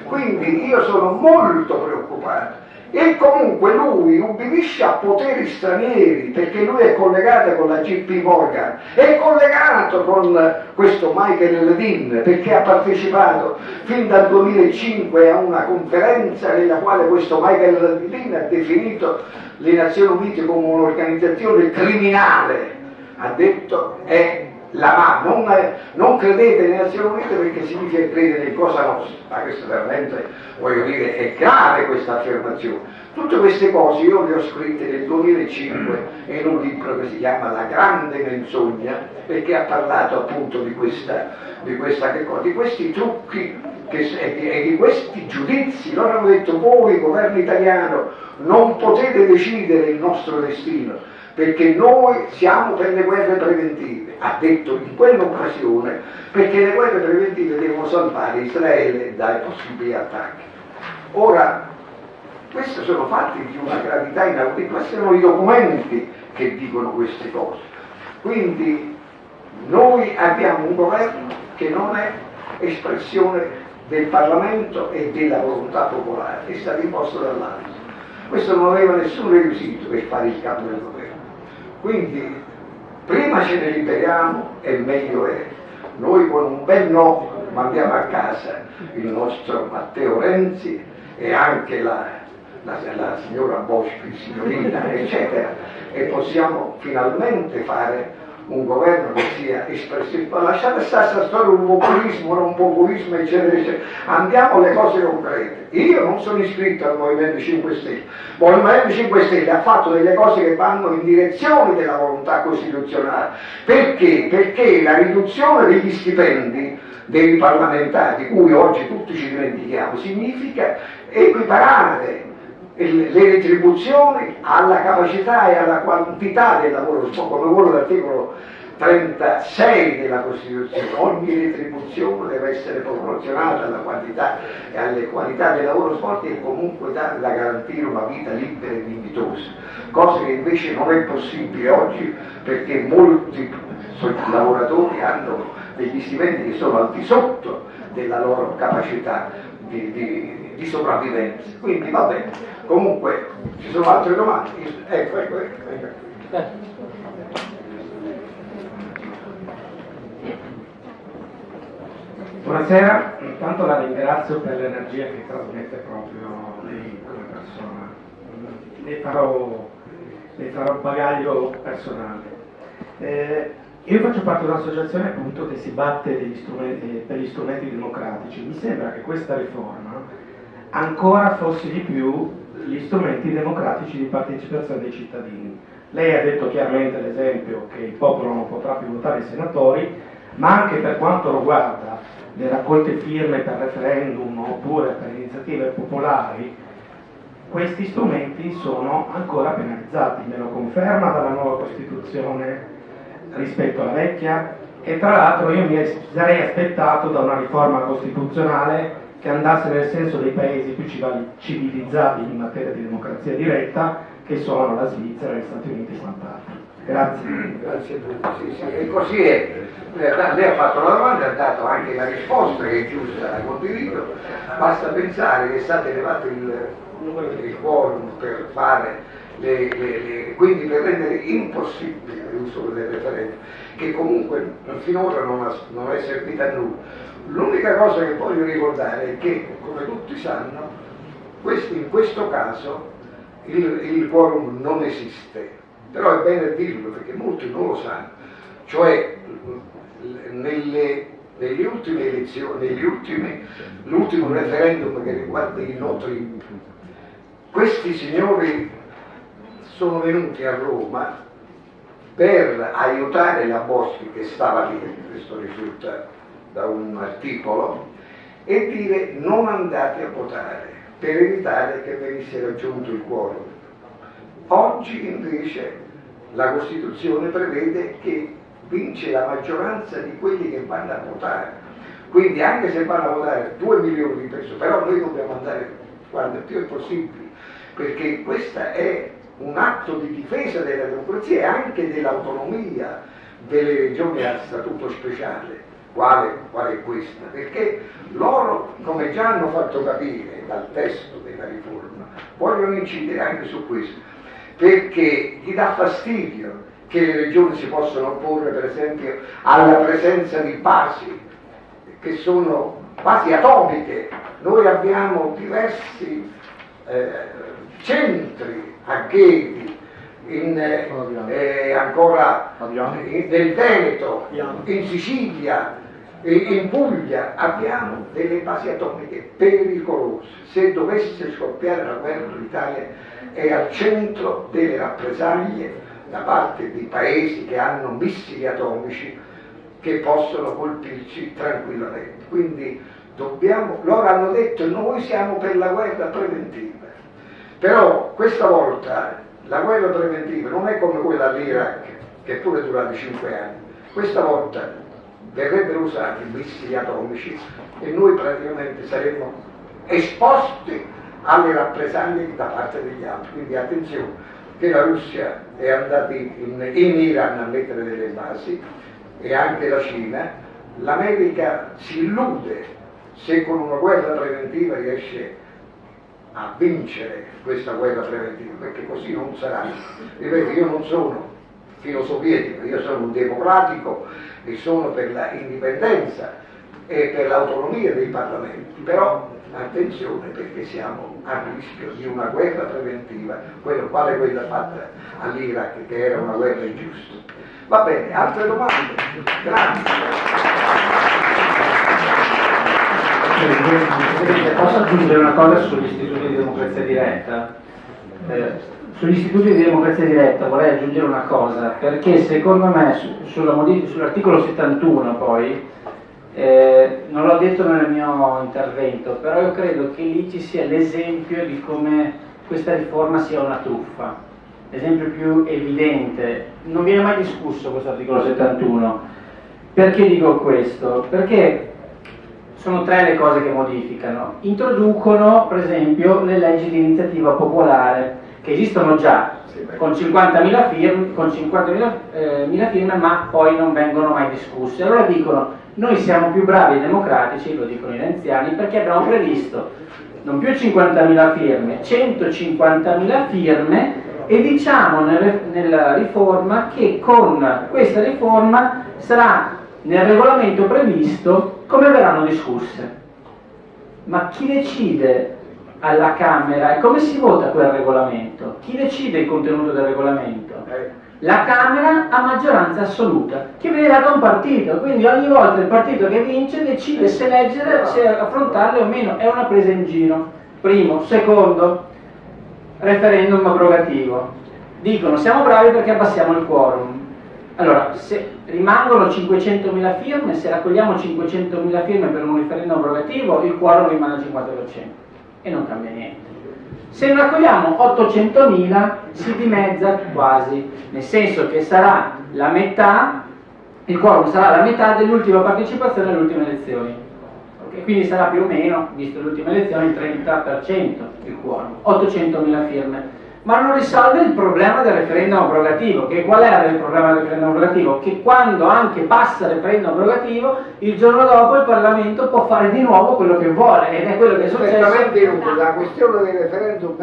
Quindi io sono molto preoccupato e comunque lui ubbidisce a poteri stranieri perché lui è collegato con la JP Morgan, è collegato con questo Michael Levin perché ha partecipato fin dal 2005 a una conferenza nella quale questo Michael Levin ha definito le Nazioni Unite come un'organizzazione criminale, ha detto è la mano, non, non, credete nelle Nazioni Unite perché significa credere in cosa nostra, ma questo veramente, voglio dire, è grave questa affermazione. Tutte queste cose io le ho scritte nel 2005 in un libro che si chiama La grande menzogna, perché ha parlato appunto di, questa, di, questa, di questi trucchi che, e di questi giudizi. Loro hanno detto voi, governo italiano, non potete decidere il nostro destino perché noi siamo per le guerre preventive, ha detto in quell'occasione, perché le guerre preventive devono salvare Israele dai possibili attacchi. Ora, questi sono fatti di una gravità inaudita, questi sono i documenti che dicono queste cose. Quindi noi abbiamo un governo che non è espressione del Parlamento e della volontà popolare, è stato imposto dall'alto. Questo non aveva nessun requisito per fare il capo del governo. Quindi prima ce ne liberiamo e meglio è. Noi con un bel no mandiamo a casa il nostro Matteo Renzi e anche la, la, la signora Boschi, signorina, eccetera, e possiamo finalmente fare un governo che sia espressivo. Lasciate stare questa storia un populismo, non populismo, eccetera, eccetera. Andiamo alle cose concrete. Io non sono iscritto al Movimento 5 Stelle. Il Movimento 5 Stelle ha fatto delle cose che vanno in direzione della volontà costituzionale. Perché? Perché la riduzione degli stipendi dei parlamentari, di cui oggi tutti ci dimentichiamo, significa equiparare le retribuzioni alla capacità e alla quantità del lavoro come vuole l'articolo 36 della Costituzione, ogni retribuzione deve essere proporzionata alla quantità e alle qualità del lavoro svolto e comunque da, da garantire una vita libera e dignitosa, cosa che invece non è possibile oggi perché molti lavoratori hanno degli stipendi che sono al di sotto della loro capacità di, di, di sopravvivenza. Quindi va bene. Comunque ci sono altre domande? Ecco, ecco, ecco. ecco. Buonasera, intanto la ringrazio per l'energia che trasmette proprio lei come persona. Ne farò, ne farò bagaglio personale. Eh, io faccio parte di un'associazione appunto che si batte per gli strumenti democratici. Mi sembra che questa riforma ancora fosse di più gli strumenti democratici di partecipazione dei cittadini. Lei ha detto chiaramente l'esempio che il popolo non potrà più votare i senatori, ma anche per quanto riguarda le raccolte firme per referendum oppure per iniziative popolari, questi strumenti sono ancora penalizzati, me lo conferma dalla nuova Costituzione rispetto alla vecchia e tra l'altro io mi sarei aspettato da una riforma costituzionale che andasse nel senso dei paesi più civilizzati in materia di democrazia diretta che sono la Svizzera, gli Stati Uniti e quant'altro. Grazie. Grazie Sì, sì, e così è. Lei ha fatto la domanda, ha dato anche la risposta che è giusta, la condivido. Basta pensare che è stato elevato il numero di quorum per fare le, le, le, quindi per rendere impossibile l'uso del referendum, che comunque finora non, ha, non è servita a nulla. L'unica cosa che voglio ricordare è che, come tutti sanno, in questo caso il, il quorum non esiste, però è bene dirlo perché molti non lo sanno, cioè nelle, nelle ultime elezioni, negli ultimi, l'ultimo referendum che riguarda i noti, questi signori sono venuti a Roma per aiutare la Boschi che stava lì, questo risulta da un articolo, e dire non andate a votare per evitare che venisse raggiunto il quorum. Oggi invece la Costituzione prevede che vince la maggioranza di quelli che vanno a votare. Quindi anche se vanno a votare 2 milioni di persone, però noi dobbiamo andare quanto più è possibile, perché questo è un atto di difesa della democrazia e anche dell'autonomia delle regioni a statuto speciale, quale, è questa, perché loro, come già hanno fatto capire dal testo della riforma, vogliono incidere anche su questo, perché gli dà fastidio che le regioni si possano opporre per esempio alla presenza di basi che sono basi atomiche. Noi abbiamo diversi eh, centri a in, eh, ancora in, nel Veneto, in Sicilia, in Puglia abbiamo delle basi atomiche pericolose. Se dovesse scoppiare la guerra l'Italia è al centro delle rappresaglie da parte di paesi che hanno missili atomici che possono colpirci tranquillamente. Quindi dobbiamo, loro hanno detto noi siamo per la guerra preventiva, però questa volta la guerra preventiva non è come quella all'Iraq, che pure durata 5 anni, questa volta verrebbero usati missili atomici e noi praticamente saremmo esposti alle rappresaglie da parte degli altri, quindi attenzione che la Russia è andata in, in Iran a mettere delle basi e anche la Cina, l'America si illude se con una guerra preventiva riesce a vincere questa guerra preventiva, perché così non sarà. Ripeto, io non sono filosofietico, io sono un democratico e sono per l'indipendenza e per l'autonomia dei parlamenti, però attenzione perché siamo a rischio di una guerra preventiva, quello, quale quella fatta all'Iraq che era una guerra ingiusta. Va bene, altre domande? Grazie. Posso aggiungere una cosa sugli istituti di democrazia diretta? Eh, sugli istituti di democrazia diretta vorrei aggiungere una cosa, perché secondo me sull'articolo 71 poi eh, non l'ho detto nel mio intervento, però io credo che lì ci sia l'esempio di come questa riforma sia una truffa. L'esempio più evidente, non viene mai discusso questo articolo 71. Perché dico questo? Perché sono tre le cose che modificano. Introducono, per esempio, le leggi di iniziativa popolare, che esistono già, con 50.000 firme, 50 eh, firme, ma poi non vengono mai discusse. Allora dicono noi siamo più bravi e democratici, lo dicono i renziani, perché abbiamo previsto non più 50.000 firme, 150.000 firme e diciamo nella riforma che con questa riforma sarà nel regolamento previsto come verranno discusse. Ma chi decide alla Camera e come si vota quel regolamento? Chi decide il contenuto del regolamento? Eh, la Camera a maggioranza assoluta, che viene data a un partito, quindi ogni volta il partito che vince decide se leggere, se affrontarle o meno, è una presa in giro. Primo. Secondo, referendum abrogativo. Dicono siamo bravi perché abbassiamo il quorum. Allora, se rimangono 500.000 firme, se raccogliamo 500.000 firme per un referendum abrogativo, il quorum rimane al 50% e non cambia niente. Se ne raccogliamo 800.000 si dimezza quasi, nel senso che sarà la metà, il quorum sarà la metà dell'ultima partecipazione alle ultime elezioni. Okay? Quindi sarà più o meno, visto le ultime elezioni, il 30% il quorum, 800.000 firme. Ma non risolve il problema del referendum abrogativo. Che qual era il problema del referendum abrogativo? Che quando anche passa il referendum abrogativo, il giorno dopo il Parlamento può fare di nuovo quello che vuole ed è quello che è successo. Perfettamente inutile, la questione del referendum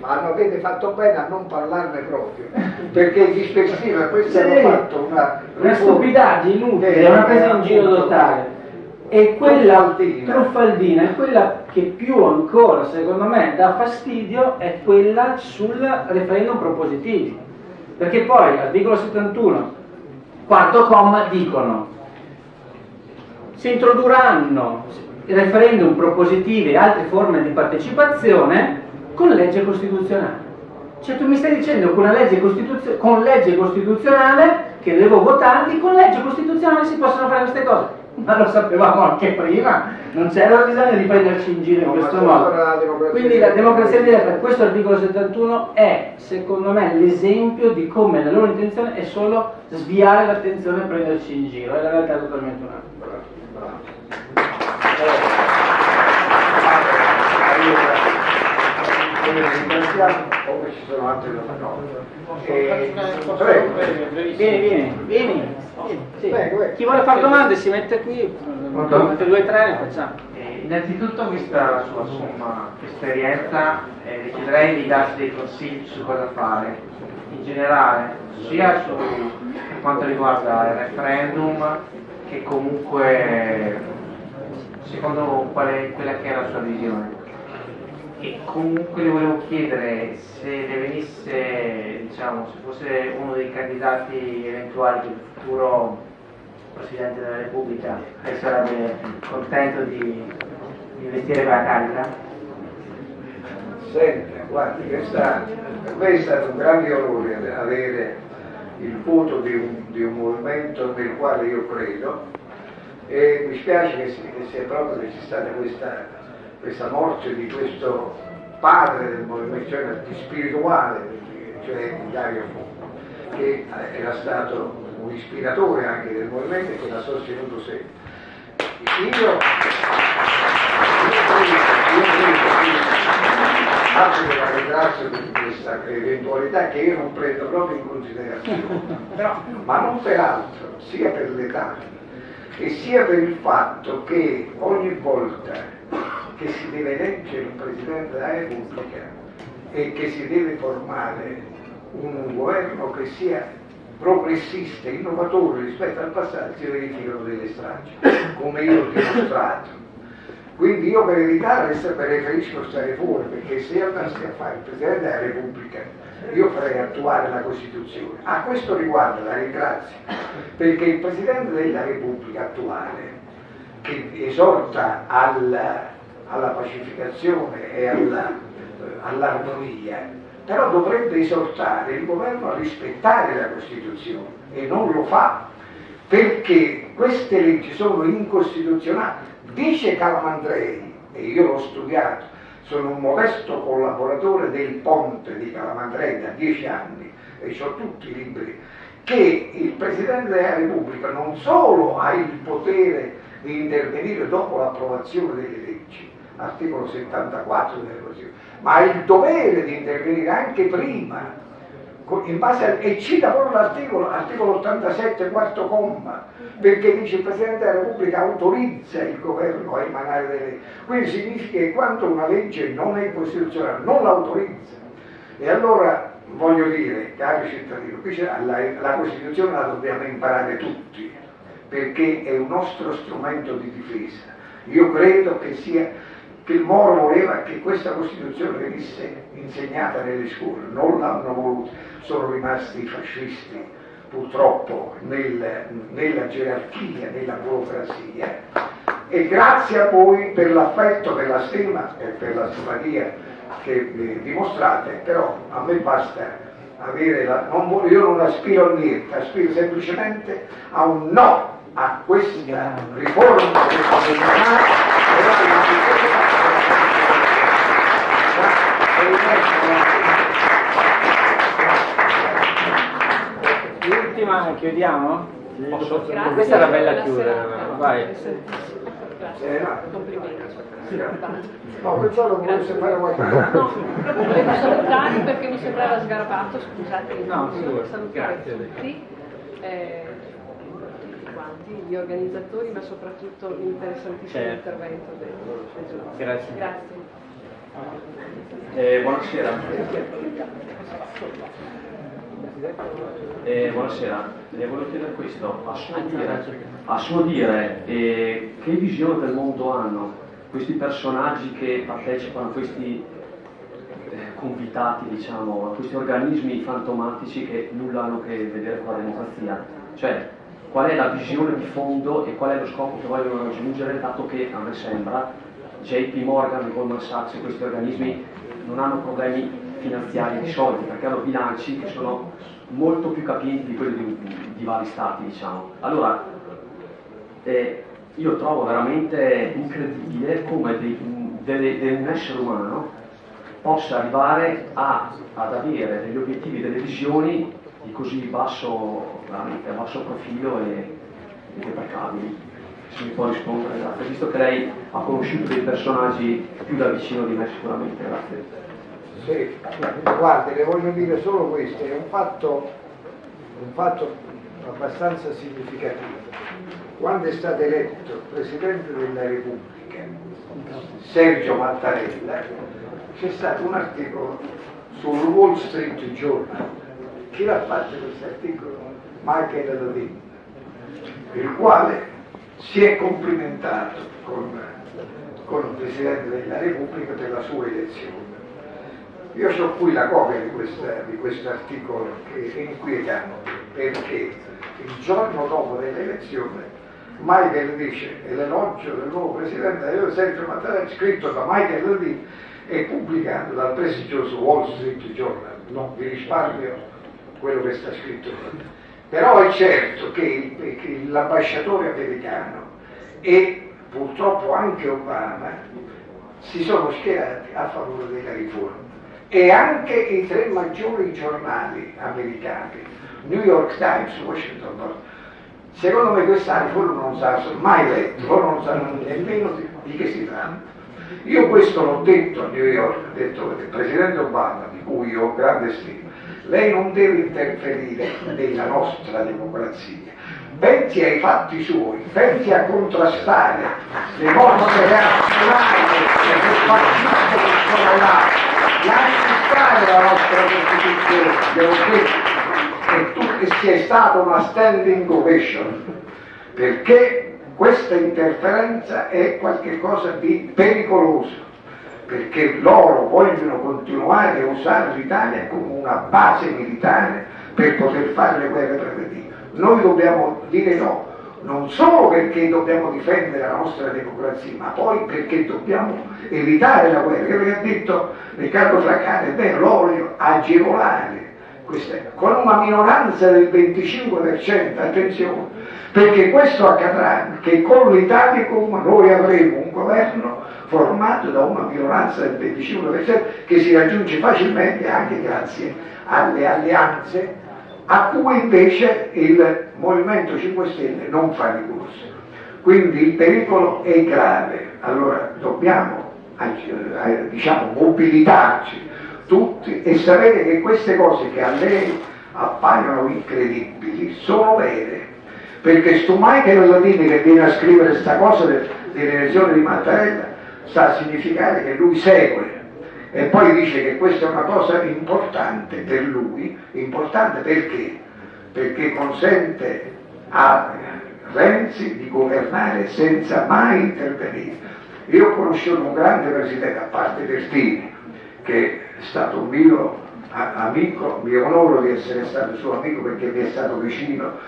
hanno, avete fatto bene a non parlarne proprio perché è dispersiva questo Sì, hanno fatto una, una stupidaggine inutile, è una presa in giro totale. E quella Truffaldina. è quella che più ancora, secondo me, dà fastidio, è quella sul referendum propositivi. Perché poi, articolo 71, quarto comma, dicono si introdurranno referendum propositivi e altre forme di partecipazione con legge costituzionale. Cioè tu mi stai dicendo che una legge con legge costituzionale, che devo votarti, con legge costituzionale si possono fare queste cose. Ma lo sapevamo anche prima, non c'era bisogno di prenderci in giro in questo modo. la Quindi la democrazia diretta, questo articolo 71 è, secondo me, l'esempio di come la loro intenzione è solo sviare l'attenzione e prenderci in giro, e la realtà è totalmente un'altra. Quindi ringraziamo, come ci sono altre cose. Eh, prego. Vieni, vieni, vieni. Sì. Prego, eh. Chi vuole fare domande si mette qui, mette due o tre e ne facciamo. Eh, Innanzitutto, vista la sua somma esperienza, eh, le chiederei di darci dei consigli su cosa fare, in generale, sia su, per quanto riguarda il referendum, che comunque secondo quale, quella che è la sua visione. E comunque le volevo chiedere se le venisse, diciamo, se fosse uno dei candidati eventuali del futuro Presidente della Repubblica, lei sarebbe contento di, investire quella carica? Senta, guardi, questa, per me è stato un grande onore avere il voto di un, di un movimento nel quale io credo e mi spiace che, si- che sia proprio che c'è stata questa, questa morte di questo padre del movimento, cioè di spirituale, cioè Dario Fo, che era stato un ispiratore anche del movimento e che l'ha sostenuto sempre. Io Anche che la ringrazio per questa eventualità che io non prendo proprio in considerazione, ma non per altro, sia per l'età e sia per il fatto che ogni volta che si deve eleggere un Presidente della Repubblica e che si deve formare un governo che sia progressista, innovatore rispetto al passato, si verificano delle stragi, come io ho dimostrato. Quindi io per evitare preferisco stare fuori, perché se andassi a fare il Presidente della Repubblica io farei attuare la Costituzione. A questo riguardo la ringrazio, perché il Presidente della Repubblica attuale, che esorta alla, alla pacificazione e eh, all'armonia, però dovrebbe esortare il governo a rispettare la Costituzione e non lo fa perché queste leggi sono incostituzionali. Dice Calamandrei, e io l'ho studiato, sono un modesto collaboratore del Ponte di Calamandrei da dieci anni e ho tutti i libri, che il Presidente della Repubblica non solo ha il potere di intervenire dopo l'approvazione delle leggi, articolo 74 della Costituzione, ma ha il dovere di intervenire anche prima, in base al- e cita proprio l'articolo, articolo 87, quarto comma, perché dice il Presidente della Repubblica autorizza il governo a emanare delle leggi. Quindi significa che quando una legge non è costituzionale, non l'autorizza. E allora voglio dire, cari cittadini, qui la, la Costituzione la dobbiamo imparare tutti, perché è un nostro strumento di difesa. Io credo che sia che il Moro voleva che questa Costituzione venisse insegnata nelle scuole, non l'hanno voluto, sono rimasti i fascisti purtroppo nel- nella gerarchia, nella burocrazia e grazie a voi per l'affetto, per la stima e per la simpatia che dimostrate, però a me basta avere la, non io non aspiro a niente, aspiro semplicemente a un no a questa riforma costituzionale e alla L'ultima chiudiamo? Sì, Posso? Grazie. Questa era bella chiudere, vai. Grazie. Eh, no. Complimenti. No, pensavo che volesse fare qualche cosa. No, volevo salutarli perché mi sembrava sgarbato, scusate, No, figurati, salutare grazie. tutti, eh, tutti gli organizzatori, ma soprattutto l'interessantissimo Certo. intervento del, del giorno. Grazie. Grazie. Eh, buonasera. Eh, buonasera, le volevo chiedere questo. A suo dire, a suo dire, eh, che visione del mondo hanno questi personaggi che partecipano a questi eh, convitati, diciamo, a questi organismi fantomatici che nulla hanno a che vedere con la democrazia? Cioè, qual è la visione di fondo e qual è lo scopo che vogliono raggiungere, dato che a me sembra JP Morgan, Goldman Sachs e questi organismi non hanno problemi finanziari di soldi perché hanno bilanci che sono molto più capienti di quelli di, di vari stati, diciamo. Allora, eh, io trovo veramente incredibile come dei- delle- de- un essere umano possa arrivare a- ad avere degli obiettivi, delle visioni di così basso, veramente a basso profilo e, e deprecabili. Se mi può rispondere, grazie. Visto che lei ha conosciuto dei personaggi più da vicino di me sicuramente, grazie. Sì, guardi, le voglio dire solo questo, è un fatto, un fatto abbastanza significativo. Quando è stato eletto Presidente della Repubblica Sergio Mattarella, c'è stato un articolo sul Wall Street Journal. Chi l'ha fatto questo articolo? Michael Levin, il quale si è complimentato con, con il Presidente della Repubblica per la sua elezione. Io ho qui la copia di, questo articolo che è inquietante perché il giorno dopo dell'elezione Michael dice l'elogio del nuovo presidente io Sergio Mattarella scritto da Michael Levy e pubblicato dal prestigioso Wall Street Journal non vi risparmio quello che sta scritto però è certo che, che l'ambasciatore americano e purtroppo anche Obama si sono schierati a favore della riforma e anche i tre maggiori giornali americani, New York Times, Washington Post, secondo me questa riforma non sa mai letto, loro non sanno nemmeno di, di che si tratta. Io questo l'ho detto a New York, ho detto il Presidente Obama, di cui io ho grande stima, lei non deve interferire nella nostra democrazia, pensi ai fatti suoi, pensi a contrastare le mosse reazionarie del partito che sono là, lasci stare la nostra Costituzione, gliel'ho detto, e tu che sia stata una standing ovation, perché questa interferenza è qualcosa di pericoloso perché loro vogliono continuare a usare l'Italia come una base militare per poter fare le guerre preventive. Noi dobbiamo dire no, non solo perché dobbiamo difendere la nostra democrazia, ma poi perché dobbiamo evitare la guerra. Che ha detto Riccardo Fraccani, è l'olio agevolare questa, con una minoranza del 25%, attenzione, perché questo accadrà che con l'Italicum noi avremo un governo formato da una minoranza del 25% che si raggiunge facilmente anche grazie alle alleanze a cui invece il Movimento 5 Stelle non fa ricorso. Quindi il pericolo è grave, allora dobbiamo eh, diciamo, mobilitarci tutti e sapere che queste cose che a lei appaiono incredibili sono vere. Perché sto Michael Latini che viene a scrivere questa cosa de- dell'elezione di Mattarella sta a significare che lui segue e poi dice che questa è una cosa importante per lui, importante perché? Perché consente a Renzi di governare senza mai intervenire. Io ho conosciuto un grande presidente, a parte Pertini, che è stato un mio amico, mi onoro di essere stato suo amico perché mi è stato vicino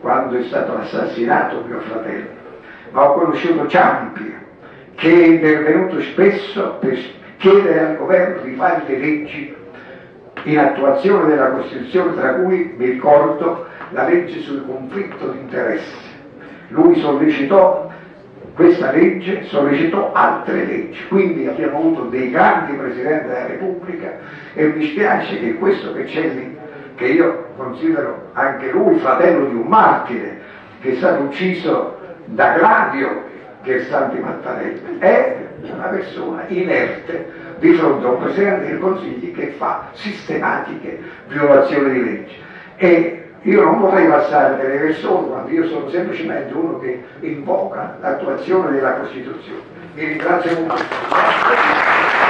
quando è stato assassinato mio fratello, ma ho conosciuto Ciampi, che è intervenuto spesso per chiedere al governo di fare le leggi in attuazione della Costituzione, tra cui mi ricordo la legge sul conflitto di interessi. Lui sollecitò questa legge, sollecitò altre leggi, quindi abbiamo avuto dei grandi Presidenti della Repubblica e mi spiace che questo che c'è lì, che io considero anche lui fratello di un martire, che è stato ucciso da Gladio Gersanti Mattarella, è una persona inerte di fronte a un Presidente del Consiglio che fa sistematiche violazioni di legge. E io non vorrei passare per persone quando io sono semplicemente uno che invoca l'attuazione della Costituzione. Vi ringrazio molto.